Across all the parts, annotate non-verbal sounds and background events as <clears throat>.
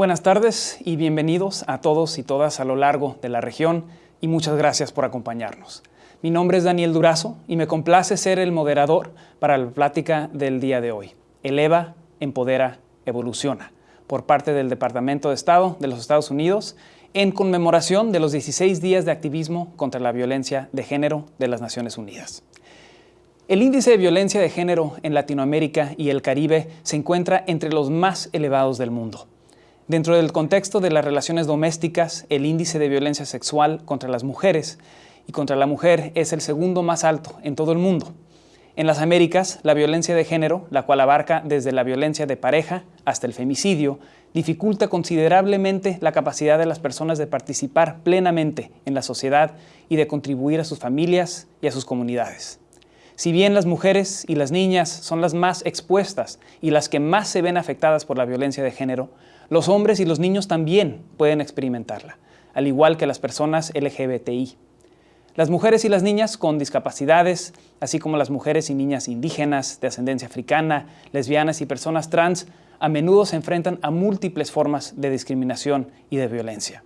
Buenas tardes y bienvenidos a todos y todas a lo largo de la región y muchas gracias por acompañarnos. Mi nombre es Daniel Durazo y me complace ser el moderador para la plática del día de hoy. Eleva, empodera, evoluciona, por parte del Departamento de Estado de los Estados Unidos en conmemoración de los 16 días de activismo contra la violencia de género de las Naciones Unidas. El índice de violencia de género en Latinoamérica y el Caribe se encuentra entre los más elevados del mundo. Dentro del contexto de las relaciones domésticas, el índice de violencia sexual contra las mujeres y contra la mujer es el segundo más alto en todo el mundo. En las Américas, la violencia de género, la cual abarca desde la violencia de pareja hasta el femicidio, dificulta considerablemente la capacidad de las personas de participar plenamente en la sociedad y de contribuir a sus familias y a sus comunidades. Si bien las mujeres y las niñas son las más expuestas y las que más se ven afectadas por la violencia de género, los hombres y los niños también pueden experimentarla, al igual que las personas LGBTI. Las mujeres y las niñas con discapacidades, así como las mujeres y niñas indígenas, de ascendencia africana, lesbianas y personas trans, a menudo se enfrentan a múltiples formas de discriminación y de violencia.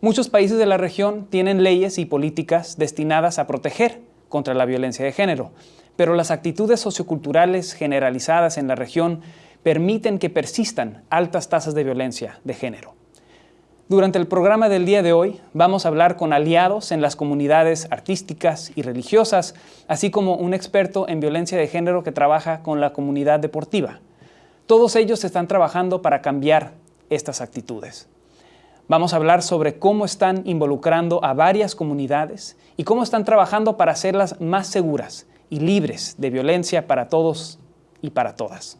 Muchos países de la región tienen leyes y políticas destinadas a proteger contra la violencia de género, pero las actitudes socioculturales generalizadas en la región permiten que persistan altas tasas de violencia de género. Durante el programa del día de hoy vamos a hablar con aliados en las comunidades artísticas y religiosas, así como un experto en violencia de género que trabaja con la comunidad deportiva. Todos ellos están trabajando para cambiar estas actitudes. Vamos a hablar sobre cómo están involucrando a varias comunidades y cómo están trabajando para hacerlas más seguras y libres de violencia para todos y para todas.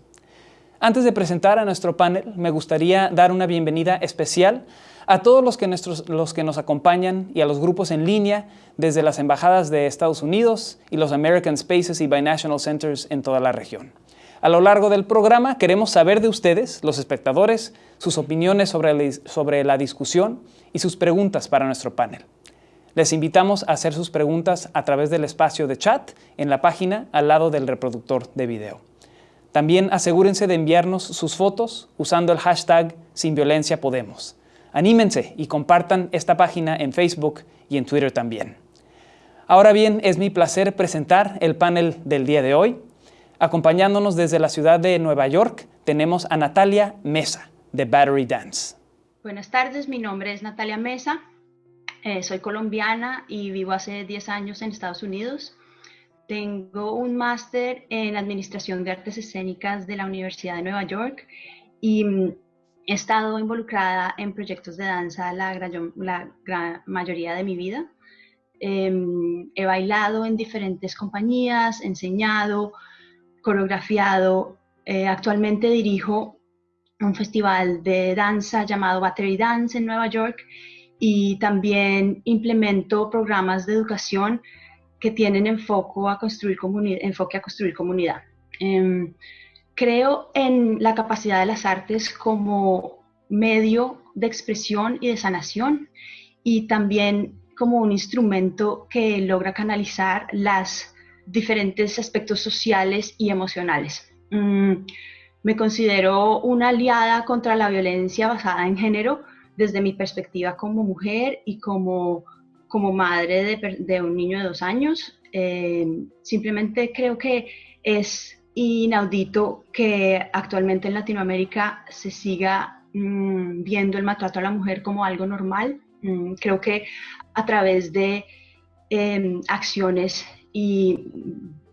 Antes de presentar a nuestro panel, me gustaría dar una bienvenida especial a todos los que, los que nos acompañan y a los grupos en línea desde las embajadas de Estados Unidos y los American Spaces y Binational Centers en toda la región. A lo largo del programa queremos saber de ustedes, los espectadores, sus opiniones sobre la, sobre la discusión y sus preguntas para nuestro panel. Les invitamos a hacer sus preguntas a través del espacio de chat en la página al lado del reproductor de video. También asegúrense de enviarnos sus fotos usando el hashtag Sin Violencia Podemos. Anímense y compartan esta página en Facebook y en Twitter también. Ahora bien, es mi placer presentar el panel del día de hoy. Acompañándonos desde la ciudad de Nueva York tenemos a Natalia Mesa, de Battery Dance. Buenas tardes, mi nombre es Natalia Mesa, eh, soy colombiana y vivo hace 10 años en Estados Unidos. Tengo un máster en Administración de Artes Escénicas de la Universidad de Nueva York y mm, he estado involucrada en proyectos de danza la gran, mayoría de mi vida. Em, he bailado en diferentes compañías, enseñado, coreografiado. Eh, actualmente dirijo un festival de danza llamado Battery Dance en Nueva York y también implemento programas de educación que tienen enfoque a construir, enfoque a construir comunidad. Em, creo en la capacidad de las artes como medio de expresión y de sanación y también como un instrumento que logra canalizar las diferentes aspectos sociales y emocionales. Mm, me considero una aliada contra la violencia basada en género desde mi perspectiva como mujer y como como madre de, un niño de dos años. Eh, simplemente creo que es inaudito que actualmente en Latinoamérica se siga mm, viendo el maltrato a la mujer como algo normal. Mm, creo que a través de em, acciones y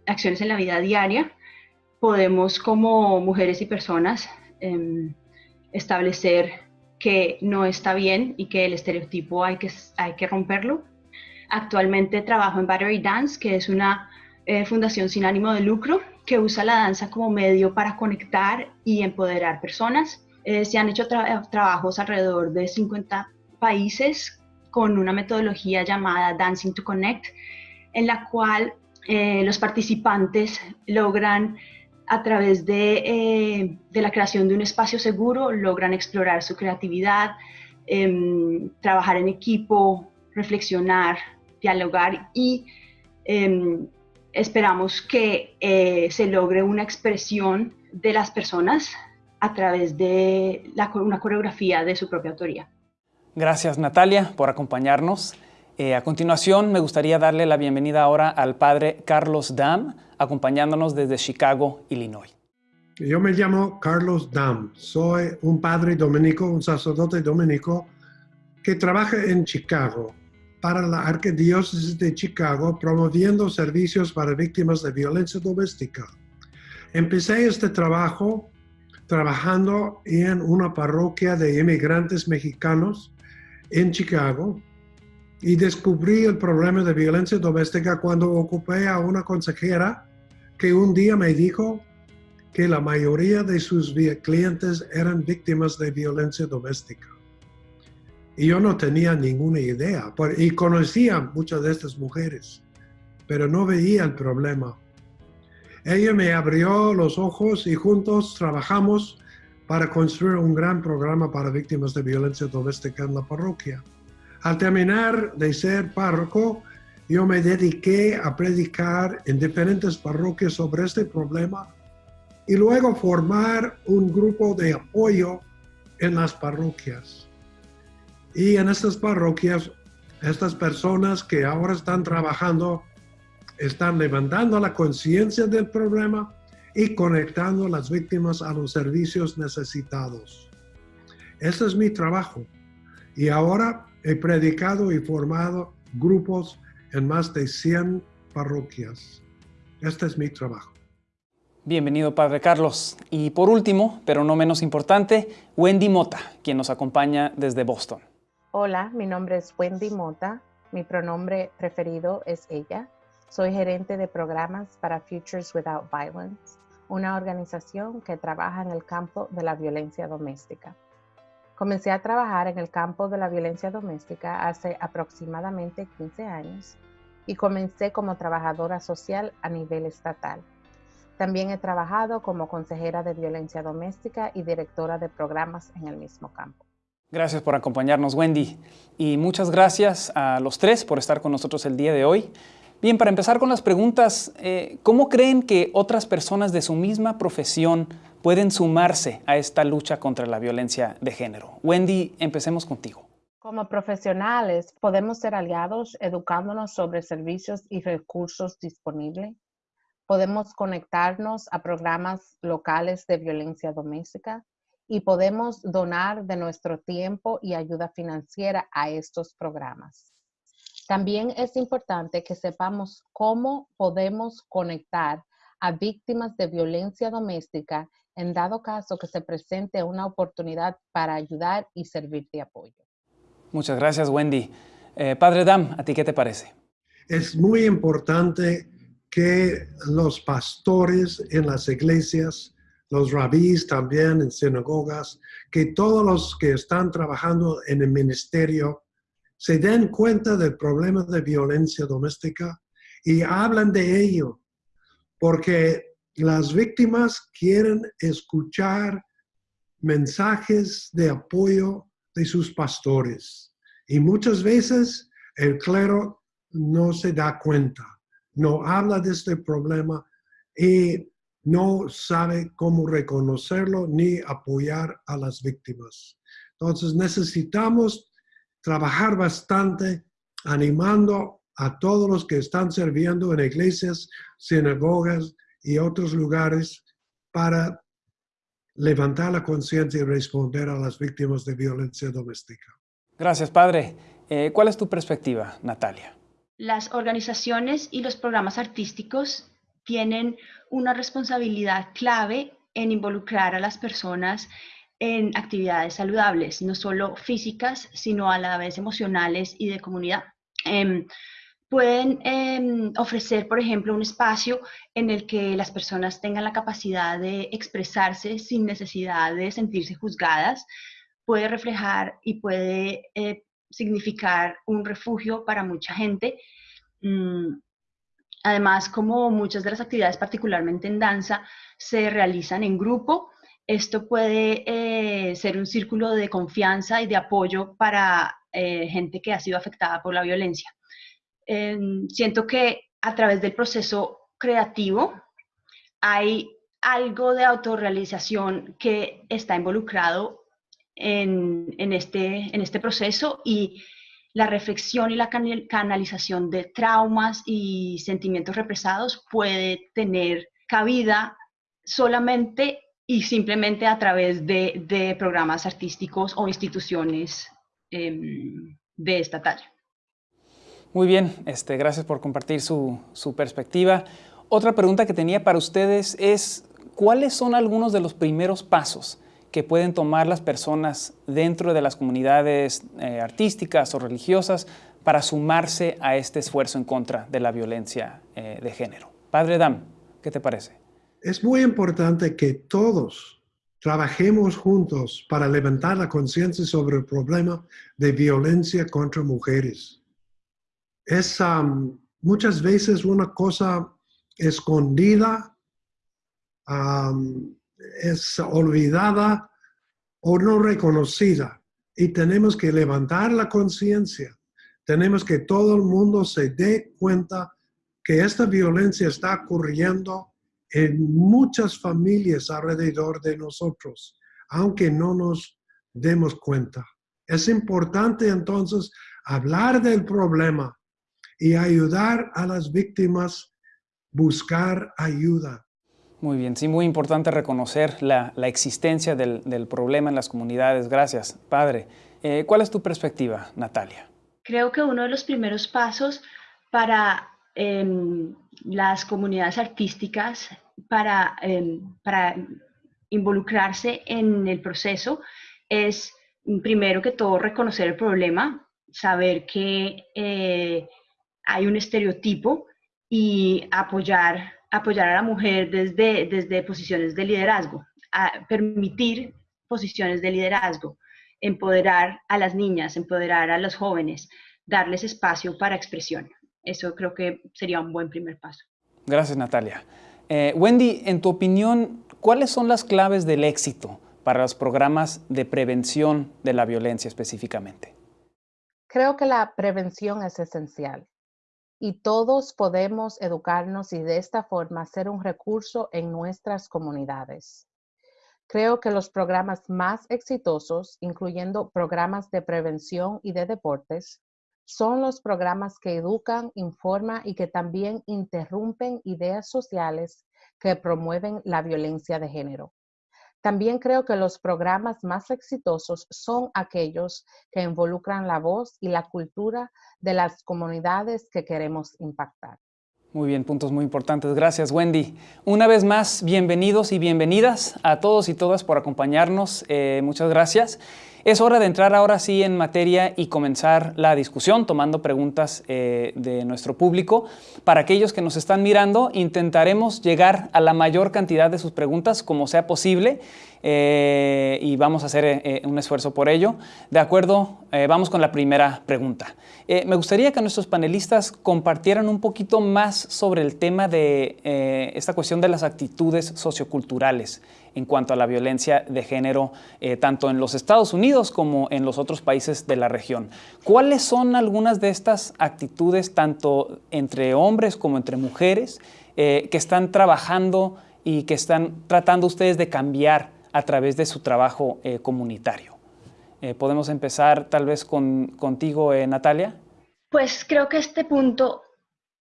acciones en la vida diaria podemos como mujeres y personas em, establecer que no está bien y que el estereotipo hay que, hay que romperlo. Actualmente trabajo en Battery Dance, que es una eh, fundación sin ánimo de lucro que usa la danza como medio para conectar y empoderar personas. Eh, se han hecho trabajos alrededor de 50 países con una metodología llamada Dancing to Connect, en la cual eh, los participantes logran a través eh, de, la creación de un espacio seguro logran explorar su creatividad, em, trabajar en equipo, reflexionar, dialogar y em, esperamos que eh, se logre una expresión de las personas a través de una coreografía de su propia autoría. Gracias Natalia por acompañarnos. Eh, a continuación me gustaría darle la bienvenida ahora al padre Carlos Dam, acompañándonos desde Chicago, Illinois. Yo me llamo Carlos Dam, soy un padre dominico, un sacerdote dominico que trabaja en Chicago para la Arquidiócesis de Chicago promoviendo servicios para víctimas de violencia doméstica. Empecé este trabajo trabajando en una parroquia de inmigrantes mexicanos en Chicago y descubrí el problema de violencia doméstica cuando ocupé a una consejera que un día me dijo que la mayoría de sus clientes eran víctimas de violencia doméstica. Y yo no tenía ninguna idea, y conocía muchas de estas mujeres, pero no veía el problema. Ella me abrió los ojos y juntos trabajamos para construir un gran programa para víctimas de violencia doméstica en la parroquia. Al terminar de ser párroco, yo me dediqué a predicar en diferentes parroquias sobre este problema y luego formar un grupo de apoyo en las parroquias. Y en estas parroquias, estas personas que ahora están trabajando están levantando la conciencia del problema y conectando a las víctimas a los servicios necesitados. Ese es mi trabajo. Y ahora he predicado y formado grupos en más de 100 parroquias. Este es mi trabajo. Bienvenido, Padre Carlos. Y por último, pero no menos importante, Wendy Mota, quien nos acompaña desde Boston. Hola, mi nombre es Wendy Mota. Mi pronombre preferido es ella. Soy gerente de programas para Futures Without Violence una organización que trabaja en el campo de la violencia doméstica. Comencé a trabajar en el campo de la violencia doméstica hace aproximadamente 15 años y comencé como trabajadora social a nivel estatal. También he trabajado como consejera de violencia doméstica y directora de programas en el mismo campo. Gracias por acompañarnos, Wendy. Y muchas gracias a los tres por estar con nosotros el día de hoy. Bien, para empezar con las preguntas, eh, ¿cómo creen que otras personas de su misma profesión pueden sumarse a esta lucha contra la violencia de género? Wendy, empecemos contigo. Como profesionales, podemos ser aliados educándonos sobre servicios y recursos disponibles. Podemos conectarnos a programas locales de violencia doméstica y podemos donar de nuestro tiempo y ayuda financiera a estos programas. También es importante que sepamos cómo podemos conectar a víctimas de violencia doméstica en dado caso que se presente una oportunidad para ayudar y servir de apoyo. Muchas gracias, Wendy. Eh, Padre Dam, ¿a ti qué te parece? Es muy importante que los pastores en las iglesias, los rabís también en sinagogas, que todos los que están trabajando en el ministerio se den cuenta del problema de violencia doméstica y hablan de ello, porque las víctimas quieren escuchar mensajes de apoyo de sus pastores. Y muchas veces el clero no se da cuenta, no habla de este problema y no sabe cómo reconocerlo ni apoyar a las víctimas. Entonces necesitamos trabajar bastante animando a todos los que están sirviendo en iglesias, sinagogas y otros lugares para levantar la conciencia y responder a las víctimas de violencia doméstica. Gracias, Padre. Eh, ¿Cuál es tu perspectiva, Natalia? Las organizaciones y los programas artísticos tienen una responsabilidad clave en involucrar a las personas en actividades saludables, no solo físicas, sino a la vez emocionales y de comunidad. Em, pueden em, ofrecer, por ejemplo, un espacio en el que las personas tengan la capacidad de expresarse sin necesidad de sentirse juzgadas, puede reflejar y puede eh, significar un refugio para mucha gente. Mm, además, como muchas de las actividades, particularmente en danza, se realizan en grupo, esto puede eh, ser un círculo de confianza y de apoyo para eh, gente que ha sido afectada por la violencia. Em, siento que a través del proceso creativo hay algo de autorrealización que está involucrado en, este, en este proceso y la reflexión y la canalización de traumas y sentimientos represados puede tener cabida solamente y simplemente a través de, programas artísticos o instituciones em, de esta talla. Muy bien, este, gracias por compartir su, su perspectiva. Otra pregunta que tenía para ustedes es, ¿cuáles son algunos de los primeros pasos que pueden tomar las personas dentro de las comunidades eh, artísticas o religiosas para sumarse a este esfuerzo en contra de la violencia eh, de género. Padre Dam, ¿qué te parece? Es muy importante que todos trabajemos juntos para levantar la conciencia sobre el problema de violencia contra mujeres. Es muchas veces una cosa escondida, es olvidada o no reconocida. Y tenemos que levantar la conciencia. Tenemos que todo el mundo se dé cuenta que esta violencia está ocurriendo en muchas familias alrededor de nosotros, aunque no nos demos cuenta. Es importante entonces hablar del problema y ayudar a las víctimas buscar ayuda. Muy bien, sí, muy importante reconocer la, existencia del, problema en las comunidades. Gracias, padre. Eh, ¿Cuál es tu perspectiva, Natalia? Creo que uno de los primeros pasos para em, las comunidades artísticas, para, em, para involucrarse en el proceso, es primero que todo reconocer el problema, saber que eh, hay un estereotipo y apoyar apoyar a la mujer desde, desde posiciones de liderazgo, permitir posiciones de liderazgo, empoderar a las niñas, empoderar a los jóvenes, darles espacio para expresión. Eso creo que sería un buen primer paso. Gracias, Natalia. Eh, Wendy, en tu opinión, ¿cuáles son las claves del éxito para los programas de prevención de la violencia específicamente? Creo que la prevención es esencial y todos podemos educarnos y de esta forma ser un recurso en nuestras comunidades. Creo que los programas más exitosos, incluyendo programas de prevención y de deportes, son los programas que educan, informan y que también interrumpen ideas sociales que promueven la violencia de género. También creo que los programas más exitosos son aquellos que involucran la voz y la cultura de las comunidades que queremos impactar. Muy bien, puntos muy importantes. Gracias, Wendy. Una vez más, bienvenidos y bienvenidas a todos y todas por acompañarnos. Eh, muchas gracias. Es hora de entrar ahora sí en materia y comenzar la discusión tomando preguntas eh, de nuestro público. Para aquellos que nos están mirando, intentaremos llegar a la mayor cantidad de sus preguntas como sea posible eh, y vamos a hacer eh, un esfuerzo por ello. De acuerdo, vamos con la primera pregunta. me gustaría que nuestros panelistas compartieran un poquito más sobre el tema de esta cuestión de las actitudes socioculturales en cuanto a la violencia de género, eh, tanto en los Estados Unidos como en los otros países de la región. ¿Cuáles son algunas de estas actitudes, tanto entre hombres como entre mujeres, eh, que están trabajando y que están tratando ustedes de cambiar a través de su trabajo eh, comunitario? ¿Podemos empezar tal vez con, contigo, Natalia? Pues creo que este punto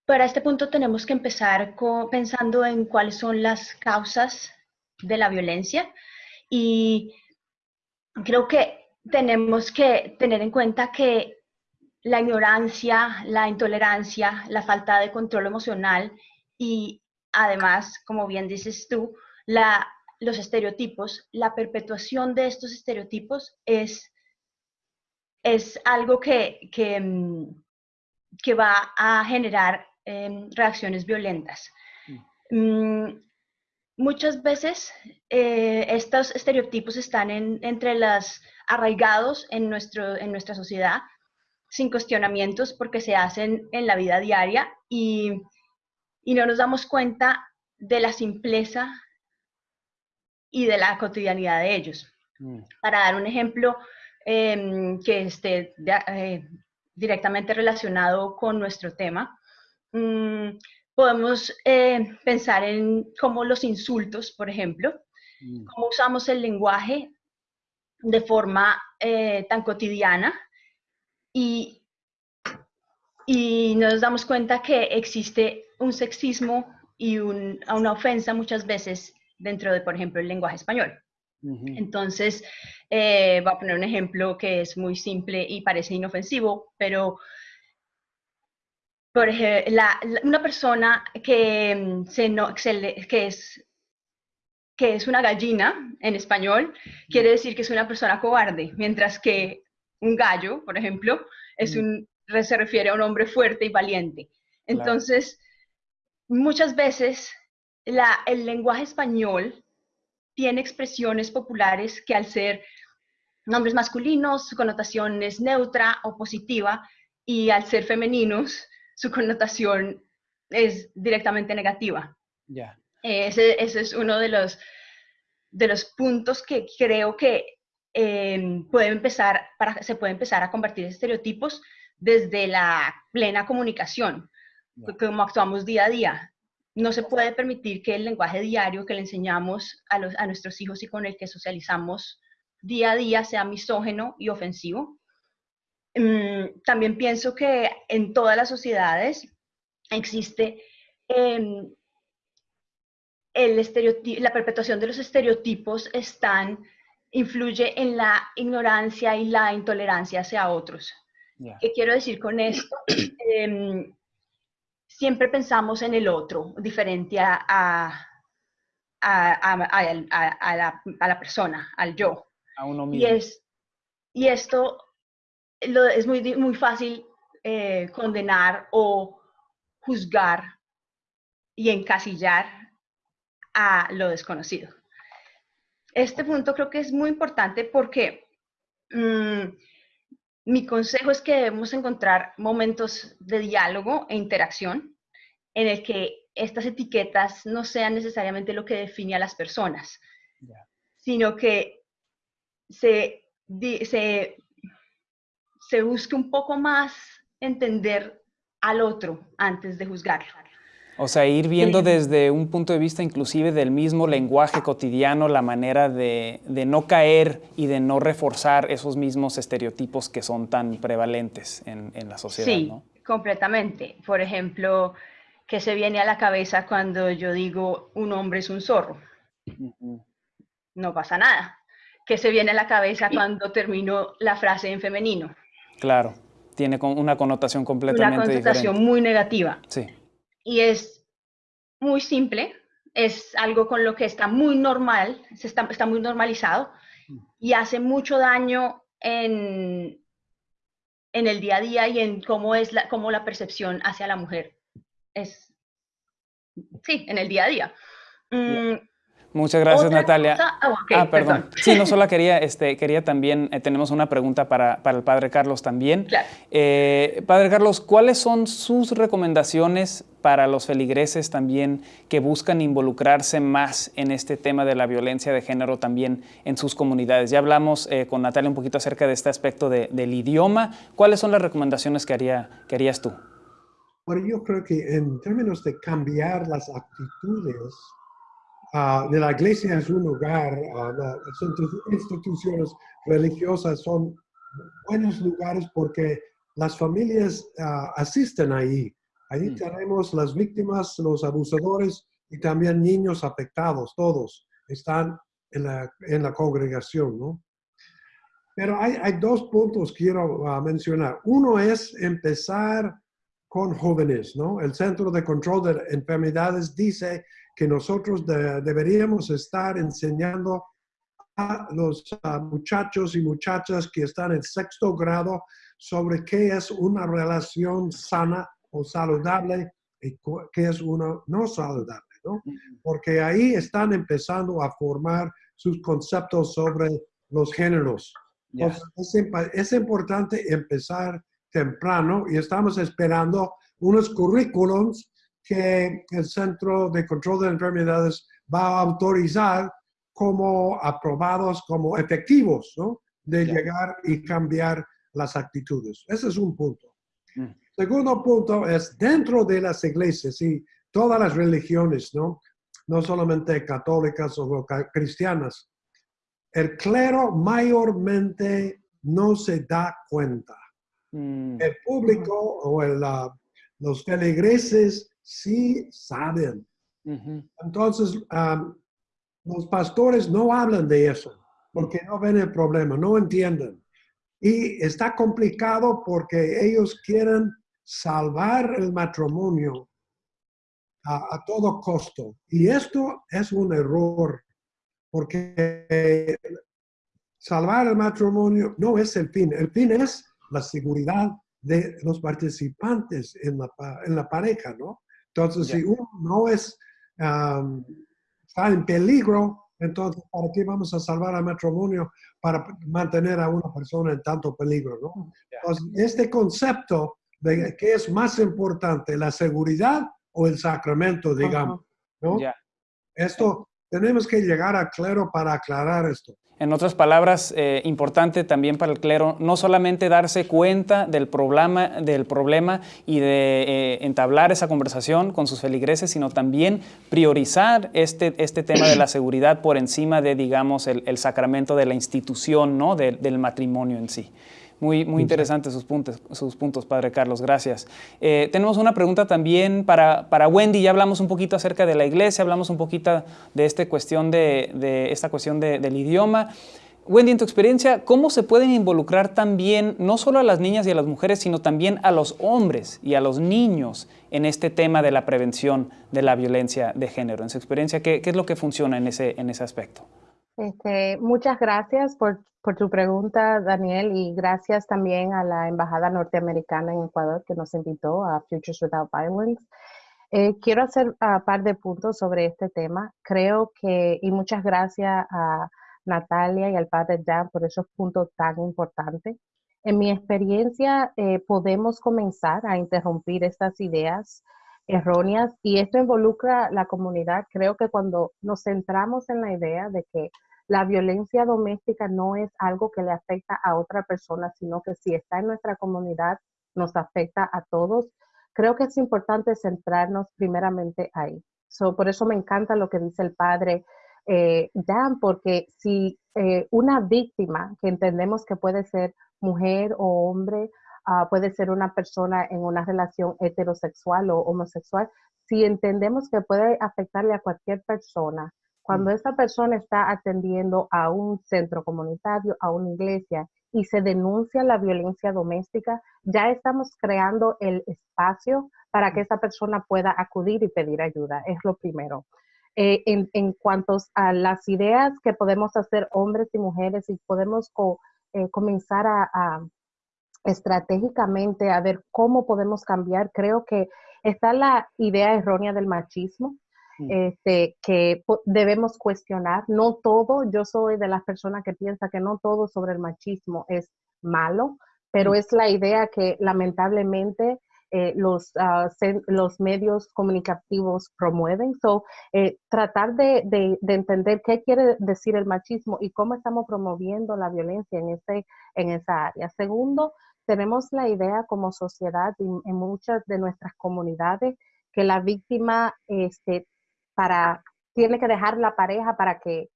para este punto tenemos que empezar pensando en cuáles son las causas de la violencia y creo que tenemos que tener en cuenta que la ignorancia, la intolerancia, la falta de control emocional y además, como bien dices tú, la, los estereotipos, la perpetuación de estos estereotipos es, es algo que, que, mm, va a generar em, reacciones violentas. Mm. Mm, muchas veces eh, estos estereotipos están entre las arraigados en, nuestro, en nuestra sociedad sin cuestionamientos porque se hacen en la vida diaria y, no nos damos cuenta de la simpleza y de la cotidianidad de ellos. Mm. Para dar un ejemplo em, que esté eh, directamente relacionado con nuestro tema, mm, podemos eh, pensar en cómo los insultos, por ejemplo, Mm. cómo usamos el lenguaje de forma eh, tan cotidiana y, y nos damos cuenta que existe un sexismo y un- una ofensa muchas veces dentro de, por ejemplo, el lenguaje español. Entonces, eh, voy a poner un ejemplo que es muy simple y parece inofensivo, pero por ejemplo, una persona que, mm, se no, que se le- que es, que es una gallina en español, quiere decir que es una persona cobarde, mientras que un gallo, por ejemplo, es un, se refiere a un hombre fuerte y valiente. Claro. Entonces, muchas veces la- el lenguaje español tiene expresiones populares que al ser nombres masculinos, su connotación es neutra o positiva, y al ser femeninos, su connotación es directamente negativa. Ya. Ese, ese es uno de los, de los puntos que creo que eh, puede empezar, para, se puede empezar a convertir en estereotipos desde la plena comunicación, como actuamos día a día. No se puede permitir que el lenguaje diario que le enseñamos a, los, a nuestros hijos y con el que socializamos día a día sea misógeno y ofensivo. Mm, también pienso que en todas las sociedades existe em, el la perpetuación de los estereotipos están, influye en la ignorancia y la intolerancia hacia otros. ¿Qué quiero decir con esto? <clears throat> Em, siempre pensamos en el otro, diferente a, a, a- a- la, a la persona, al yo. A uno Y, mismo. es, y esto lo- es muy, muy fácil eh, condenar o juzgar y encasillar a lo desconocido. Este punto creo que es muy importante porque mm, mi consejo es que debemos encontrar momentos de diálogo e interacción en el que estas etiquetas no sean necesariamente lo que define a las personas, sino que se, di- se, se busque un poco más entender al otro antes de juzgarlo. O sea, ir viendo Sí. desde un punto de vista inclusive del mismo lenguaje cotidiano la manera de, de no caer y de no reforzar esos mismos estereotipos que son tan prevalentes en, en la sociedad, Sí, ¿no? completamente. Por ejemplo, que se viene a la cabeza cuando yo digo un hombre es un zorro? No pasa nada. Que se viene a la cabeza cuando termino la frase en femenino? Claro, tiene una connotación Una completamente connotación diferente. muy negativa. Sí, Y es muy simple, es algo con lo que está muy normal, se está, está muy normalizado y hace mucho daño en, en el día a día y en cómo es la, cómo la percepción hacia la mujer. Es, sí, en el día a día. Mm, muchas gracias otra Natalia. cosa- ah, ah, perdón. perdón. Sí, no <laughs> solo quería, este, quería también, eh, tenemos una pregunta para, para el padre Carlos también. Claro. Eh, padre Carlos, ¿cuáles son sus recomendaciones para los feligreses también que buscan involucrarse más en este tema de la violencia de género también en sus comunidades? Ya hablamos eh, con Natalia un poquito acerca de este aspecto de- del idioma. ¿Cuáles son las recomendaciones que, haría, que harías tú? Bueno, yo creo que en términos de cambiar las actitudes, ah, de la iglesia es un lugar, ah, las institu- instituciones religiosas son buenos lugares porque las familias ah, asisten ahí. Ahí Mm. tenemos las víctimas, los abusadores y también niños afectados, todos están en la, en la congregación, ¿no? Pero hay, hay dos puntos que quiero mencionar. Uno es empezar con jóvenes, ¿no? El Centro de Control de Enfermedades dice que nosotros de- deberíamos estar enseñando a los muchachos y muchachas que están en sexto grado sobre qué es una relación sana o saludable y qué es una no saludable, ¿no? Porque ahí están empezando a formar sus conceptos sobre los géneros. Entonces, es importante empezar temprano y estamos esperando unos currículums que el Centro de Control de Enfermedades va a autorizar como aprobados, como efectivos, ¿no? De llegar y cambiar las actitudes. Ese es un punto. Mm. Segundo punto es dentro de las iglesias y todas las religiones, ¿no? No solamente católicas o cristianas. El clero mayormente no se da cuenta. Mm. El público o los feligreses sí saben. Entonces, los pastores no hablan de eso porque no ven el problema, no entienden. Y está complicado porque ellos quieren salvar el matrimonio a, todo costo. Y esto es un error, porque salvar el matrimonio no es el fin. El fin es la seguridad de los participantes en la, en la pareja, ¿no? Entonces, si uno no es, está en peligro, entonces, ¿para qué vamos a salvar al matrimonio para mantener a una persona en tanto peligro? ¿no? Entonces, este concepto de qué es más importante, la seguridad o el sacramento, digamos. ¿no? Esto, tenemos que llegar a claro para aclarar esto. En otras palabras, eh, importante también para el clero no solamente darse cuenta del problema, del problema y de eh, entablar esa conversación con sus feligreses, sino también priorizar este, este tema de la seguridad por encima de, digamos, el, sacramento de la institución, ¿no? del matrimonio en sí. Muy, muy interesantes sus puntos, sus puntos, Padre Carlos, gracias. Eh, tenemos una pregunta también para, para, Wendy, ya hablamos un poquito acerca de la iglesia, hablamos un poquito de, este cuestión de, de esta cuestión del idioma. Wendy, en tu experiencia, ¿cómo se pueden involucrar también, no solo a las niñas y a las mujeres, sino también a los hombres y a los niños en este tema de la prevención de la violencia de género? En su experiencia, ¿qué, qué es lo que funciona en ese, en ese aspecto? Este, muchas gracias por, por, tu pregunta, Daniel, y gracias también a la Embajada Norteamericana en Ecuador que nos invitó a Futures Without Violence. Eh, quiero hacer un par de puntos sobre este tema. Creo que, y muchas gracias a Natalia y al padre Dan por esos puntos tan importantes. En mi experiencia, eh, podemos comenzar a interrumpir estas ideas erróneas y esto involucra la comunidad. Creo que cuando nos centramos en la idea de que la violencia doméstica no es algo que le afecta a otra persona, sino que si está en nuestra comunidad, nos afecta a todos. Creo que es importante centrarnos primeramente ahí. por eso me encanta lo que dice el padre eh, Dan, porque si eh, una víctima, que entendemos que puede ser mujer o hombre, ah, puede ser una persona en una relación heterosexual o homosexual, si entendemos que puede afectarle a cualquier persona, cuando mm. esa persona está atendiendo a un centro comunitario, a una iglesia, y se denuncia la violencia doméstica, ya estamos creando el espacio para que mm. esa persona pueda acudir y pedir ayuda. Es lo primero. Eh, en, en, cuanto a las ideas que podemos hacer hombres y mujeres y podemos eh, comenzar a, estratégicamente a ver cómo podemos cambiar, creo que está la idea errónea del machismo, Mm. este, que debemos cuestionar. No todo, yo soy de las personas que piensa que no todo sobre el machismo es malo, pero mm. es la idea que lamentablemente eh, los, ah, los medios comunicativos promueven. So, eh, tratar de, de, entender qué quiere decir el machismo y cómo estamos promoviendo la violencia en, ese, en esa área. Segundo, tenemos la idea como sociedad y en muchas de nuestras comunidades que la víctima este, para, tiene que dejar la pareja para que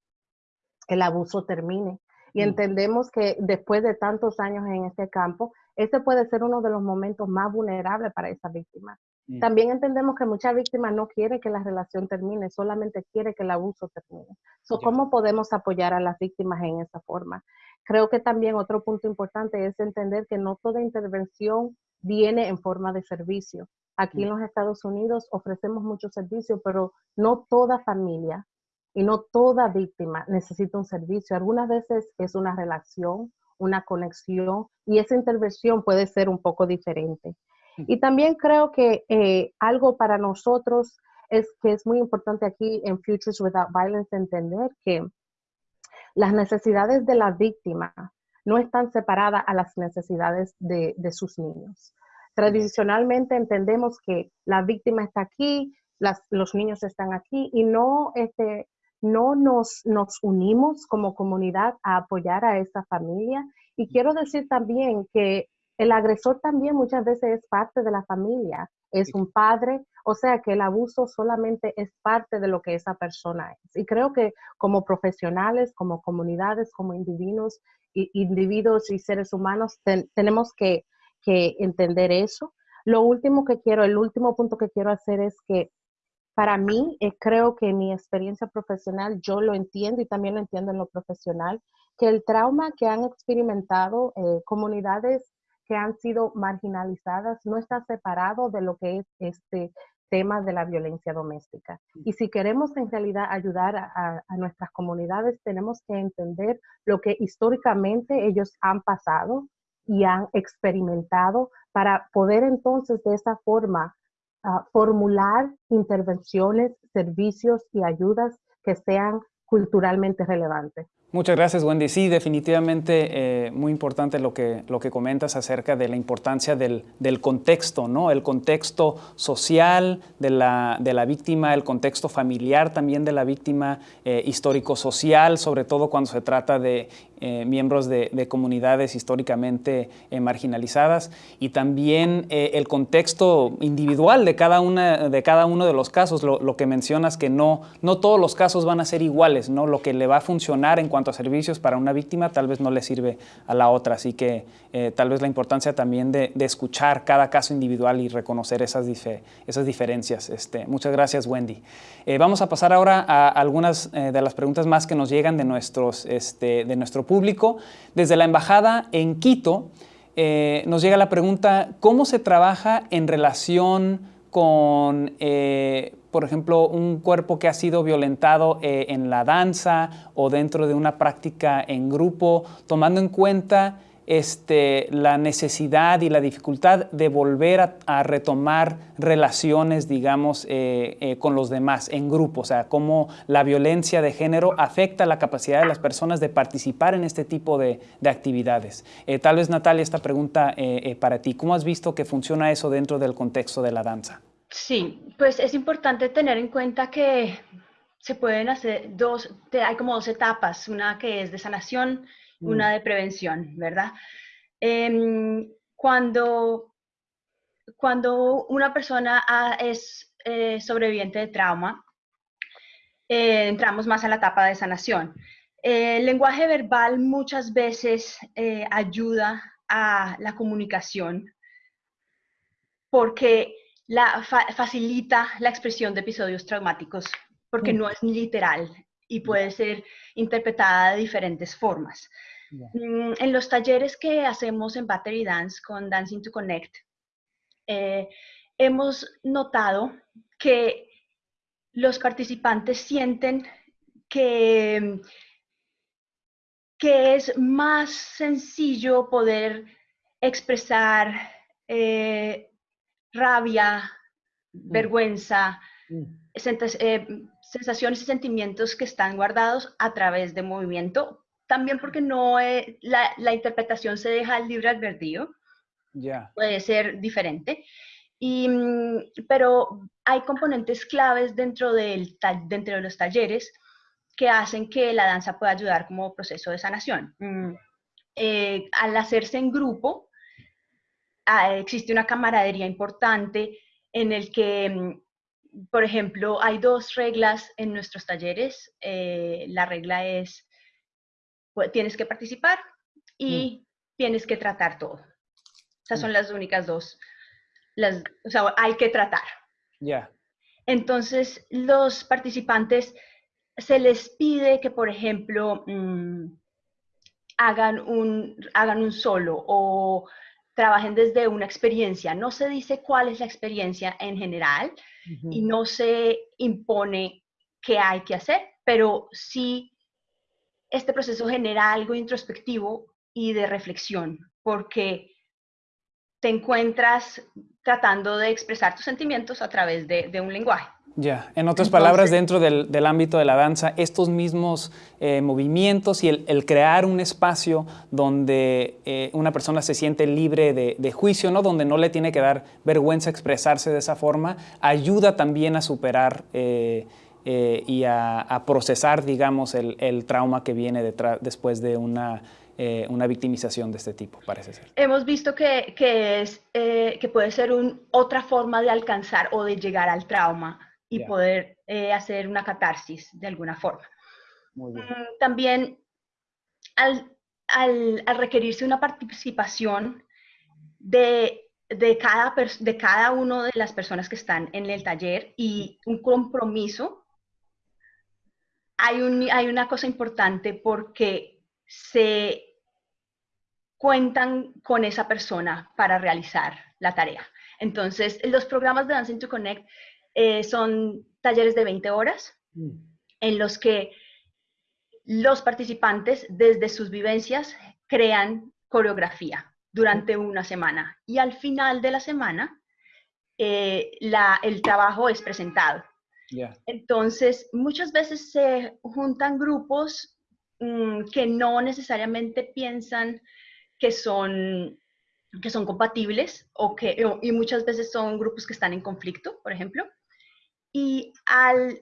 el abuso termine. Y mm. entendemos que después de tantos años en este campo, este puede ser uno de los momentos más vulnerables para esa víctima. Mm. También entendemos que muchas víctimas no quieren que la relación termine, solamente quiere que el abuso termine. So, ¿Cómo podemos apoyar a las víctimas en esa forma? Creo que también otro punto importante es entender que no toda intervención viene en forma de servicio. Aquí en los Estados Unidos ofrecemos muchos servicios, pero no toda familia y no toda víctima necesita un servicio. Algunas veces es una relación, una conexión y esa intervención puede ser un poco diferente. Y también creo que eh, algo para nosotros es que es muy importante aquí en Futures Without Violence entender que las necesidades de la víctima no están separadas a las necesidades de sus niños. Tradicionalmente entendemos que la víctima está aquí, los niños están aquí y no, este, no nos, nos unimos como comunidad a apoyar a esa familia. Y quiero decir también que el agresor también muchas veces es parte de la familia es un padre, o sea que el abuso solamente es parte de lo que esa persona es. Y creo que como profesionales, como comunidades, como individuos, individuos y seres humanos, tenemos que, que entender eso. Lo último que quiero, el último punto que quiero hacer es que para mí, eh, creo que mi experiencia profesional, yo lo entiendo y también lo entiendo en lo profesional, que el trauma que han experimentado eh, comunidades que han sido marginalizadas no está separado de lo que es este tema de la violencia doméstica. Y si queremos en realidad ayudar a, a nuestras comunidades, tenemos que entender lo que históricamente ellos han pasado y han experimentado para poder entonces de esa forma formular intervenciones, servicios y ayudas que sean culturalmente relevantes. Muchas gracias, Wendy. Sí, definitivamente eh, muy importante lo que, lo que comentas acerca de la importancia del, del contexto, ¿no? El contexto social de la, de la, víctima, el contexto familiar también de la víctima, eh, histórico-social, sobre todo cuando se trata de eh, miembros de, comunidades históricamente eh, marginalizadas y también eh, el contexto individual de cada, una, de cada uno de los casos, lo, que mencionas que no, no todos los casos van a ser iguales, ¿no? lo que le va a funcionar en cuanto a servicios para una víctima tal vez no le sirve a la otra, así que tal vez la importancia también de, escuchar cada caso individual y reconocer esas, esas diferencias. Este, muchas gracias Wendy. vamos a pasar ahora a algunas de las preguntas más que nos llegan de, nuestros, este, de nuestro público. Desde la embajada en Quito eh, nos llega la pregunta, ¿cómo se trabaja en relación con, eh, por ejemplo, un cuerpo que ha sido violentado eh, en la danza o dentro de una práctica en grupo, tomando en cuenta este, la necesidad y la dificultad de volver a, retomar relaciones, digamos, eh, eh, con los demás en grupo, o sea, cómo la violencia de género afecta la capacidad de las personas de participar en este tipo de, actividades. Eh, tal vez, Natalia, esta pregunta para ti, ¿cómo has visto que funciona eso dentro del contexto de la danza? Sí, pues es importante tener en cuenta que se pueden hacer dos, hay como dos etapas, una que es de sanación una mm. de prevención, ¿verdad? Em, cuando, cuando una persona es eh, sobreviviente de trauma, eh, entramos más a la etapa de sanación. el lenguaje verbal muchas veces eh, ayuda a la comunicación porque la, facilita la expresión de episodios traumáticos, porque mm. no es literal y puede ser interpretada de diferentes formas. Mm, en los talleres que hacemos en Battery Dance con Dancing to Connect, eh, hemos notado que los participantes sienten que, que es más sencillo poder expresar eh, rabia, mm. vergüenza, mm. eh, sensaciones y sentimientos que están guardados a través de movimiento también porque no la, la, interpretación se deja al libre albedrío. ya Puede ser diferente. Y, mm, pero hay componentes claves dentro, del, dentro de los talleres que hacen que la danza pueda ayudar como proceso de sanación. Mm, eh, al hacerse en grupo, ah, existe una camaradería importante en el que, mm, por ejemplo, hay dos reglas en nuestros talleres. Eh, la regla es pues, tienes que participar y mm. tienes que tratar todo. Esas son mm. las únicas dos. Las, o sea, hay que tratar. Ya. Entonces, los participantes se les pide que, por ejemplo, mm, hagan, un, hagan un solo o trabajen desde una experiencia. No se dice cuál es la experiencia en general y no se impone qué hay que hacer, pero sí este proceso genera algo introspectivo y de reflexión, porque te encuentras tratando de expresar tus sentimientos a través de, un lenguaje. Ya, en otras palabras, dentro del, ámbito de la danza, estos mismos eh, movimientos y el, crear un espacio donde eh, una persona se siente libre de, juicio, ¿no? donde no le tiene que dar vergüenza expresarse de esa forma, ayuda también a superar eh, eh, y a, procesar, digamos, el, trauma que viene detrás, después de una eh, una victimización de este tipo, parece ser. Hemos visto que, que es, eh, que puede ser un, otra forma de alcanzar o de llegar al trauma y Ya. poder eh, hacer una catarsis de alguna forma. Muy bien. Mm, También al, al- al requerirse una participación de, de, cada, de cada una de las personas que están en el taller y un compromiso, hay, un, hay una cosa importante porque se cuentan con esa persona para realizar la tarea. Entonces, los programas de Dancing to Connect eh, son talleres de 20 horas en los que los participantes desde sus vivencias crean coreografía durante una semana y al final de la semana eh, la- el trabajo es presentado. Ya. Entonces, muchas veces se juntan grupos mm, que no necesariamente piensan que son, que son compatibles o que, y muchas veces son grupos que están en conflicto, por ejemplo. Y al,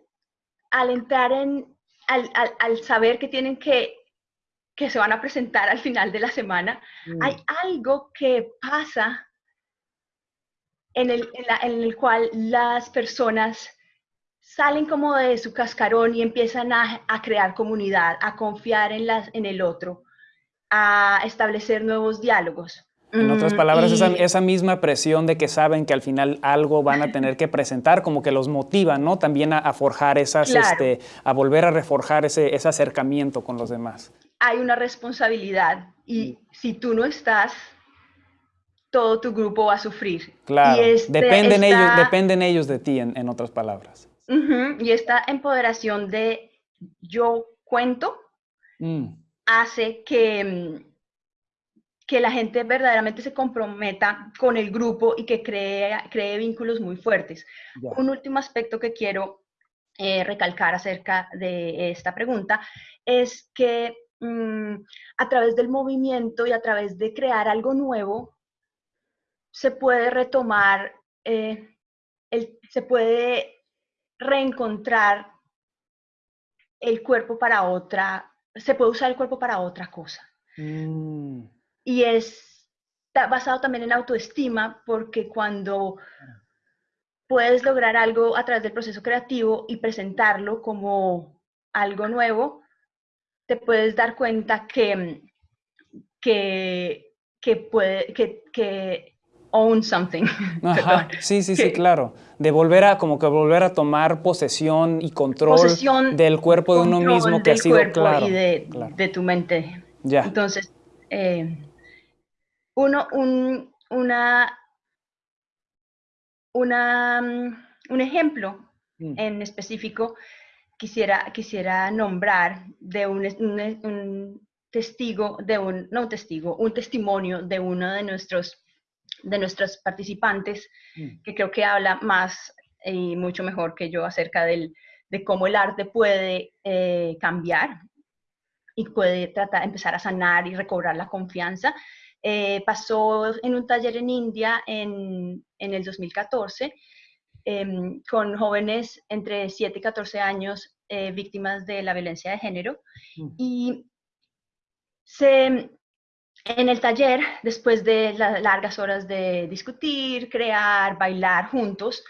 al entrar en, al, al- al saber que tienen que, que se van a presentar al final de la semana, hay algo que pasa en el, en la- en el cual las personas salen como de su cascarón y empiezan a, a crear comunidad, a confiar en, las, en el otro, a establecer nuevos diálogos. En otras Mm, palabras, esa, y- esa misma presión de que saben que al final algo van a tener que presentar, como que los motiva, ¿no? También a, a forjar esas, Claro. este, a volver a reforjar ese, ese acercamiento con los demás. hay una responsabilidad y si tú no estás, todo tu grupo va a sufrir. Claro, Y este- dependen, ellos, esta- dependen ellos de ti, en, en otras palabras. Y esta empoderación de yo cuento Mm, hace que, mm, que la gente verdaderamente se comprometa con el grupo y que cree, cree vínculos muy fuertes. Un último aspecto que quiero eh, recalcar acerca de esta pregunta es que mm, a través del movimiento y a través de crear algo nuevo, se puede retomar, eh, el- se puede reencontrar el cuerpo para otra, se puede usar el cuerpo para otra cosa. Mm, Y es basado también en autoestima, porque cuando puedes lograr algo a través del proceso creativo y presentarlo como algo nuevo, te puedes dar cuenta que, que, que puede, que, que own something. <laughs> Ajá, sí, sí, sí, claro. De volver a, como que volver a tomar posesión y control Posesión, del cuerpo de uno mismo que ha sido claro. y de, claro. de tu mente. Ya, Entonces, eh, uno, un, una, una, mm, un ejemplo Mm, en específico quisiera, quisiera nombrar de un, un, un testigo, de un, no un testigo, un testimonio de uno de nuestros, de nuestros participantes mm, que creo que habla más y mucho mejor que yo acerca del, de cómo el arte puede eh, cambiar y puede tratar, empezar a sanar y recobrar la confianza. Eh, pasó en un taller en India en, en el 2014 em, con jóvenes entre 7 y 14 años eh, víctimas de la violencia de género. Mm. Y se, en el taller, después de largas horas de discutir, crear, bailar juntos,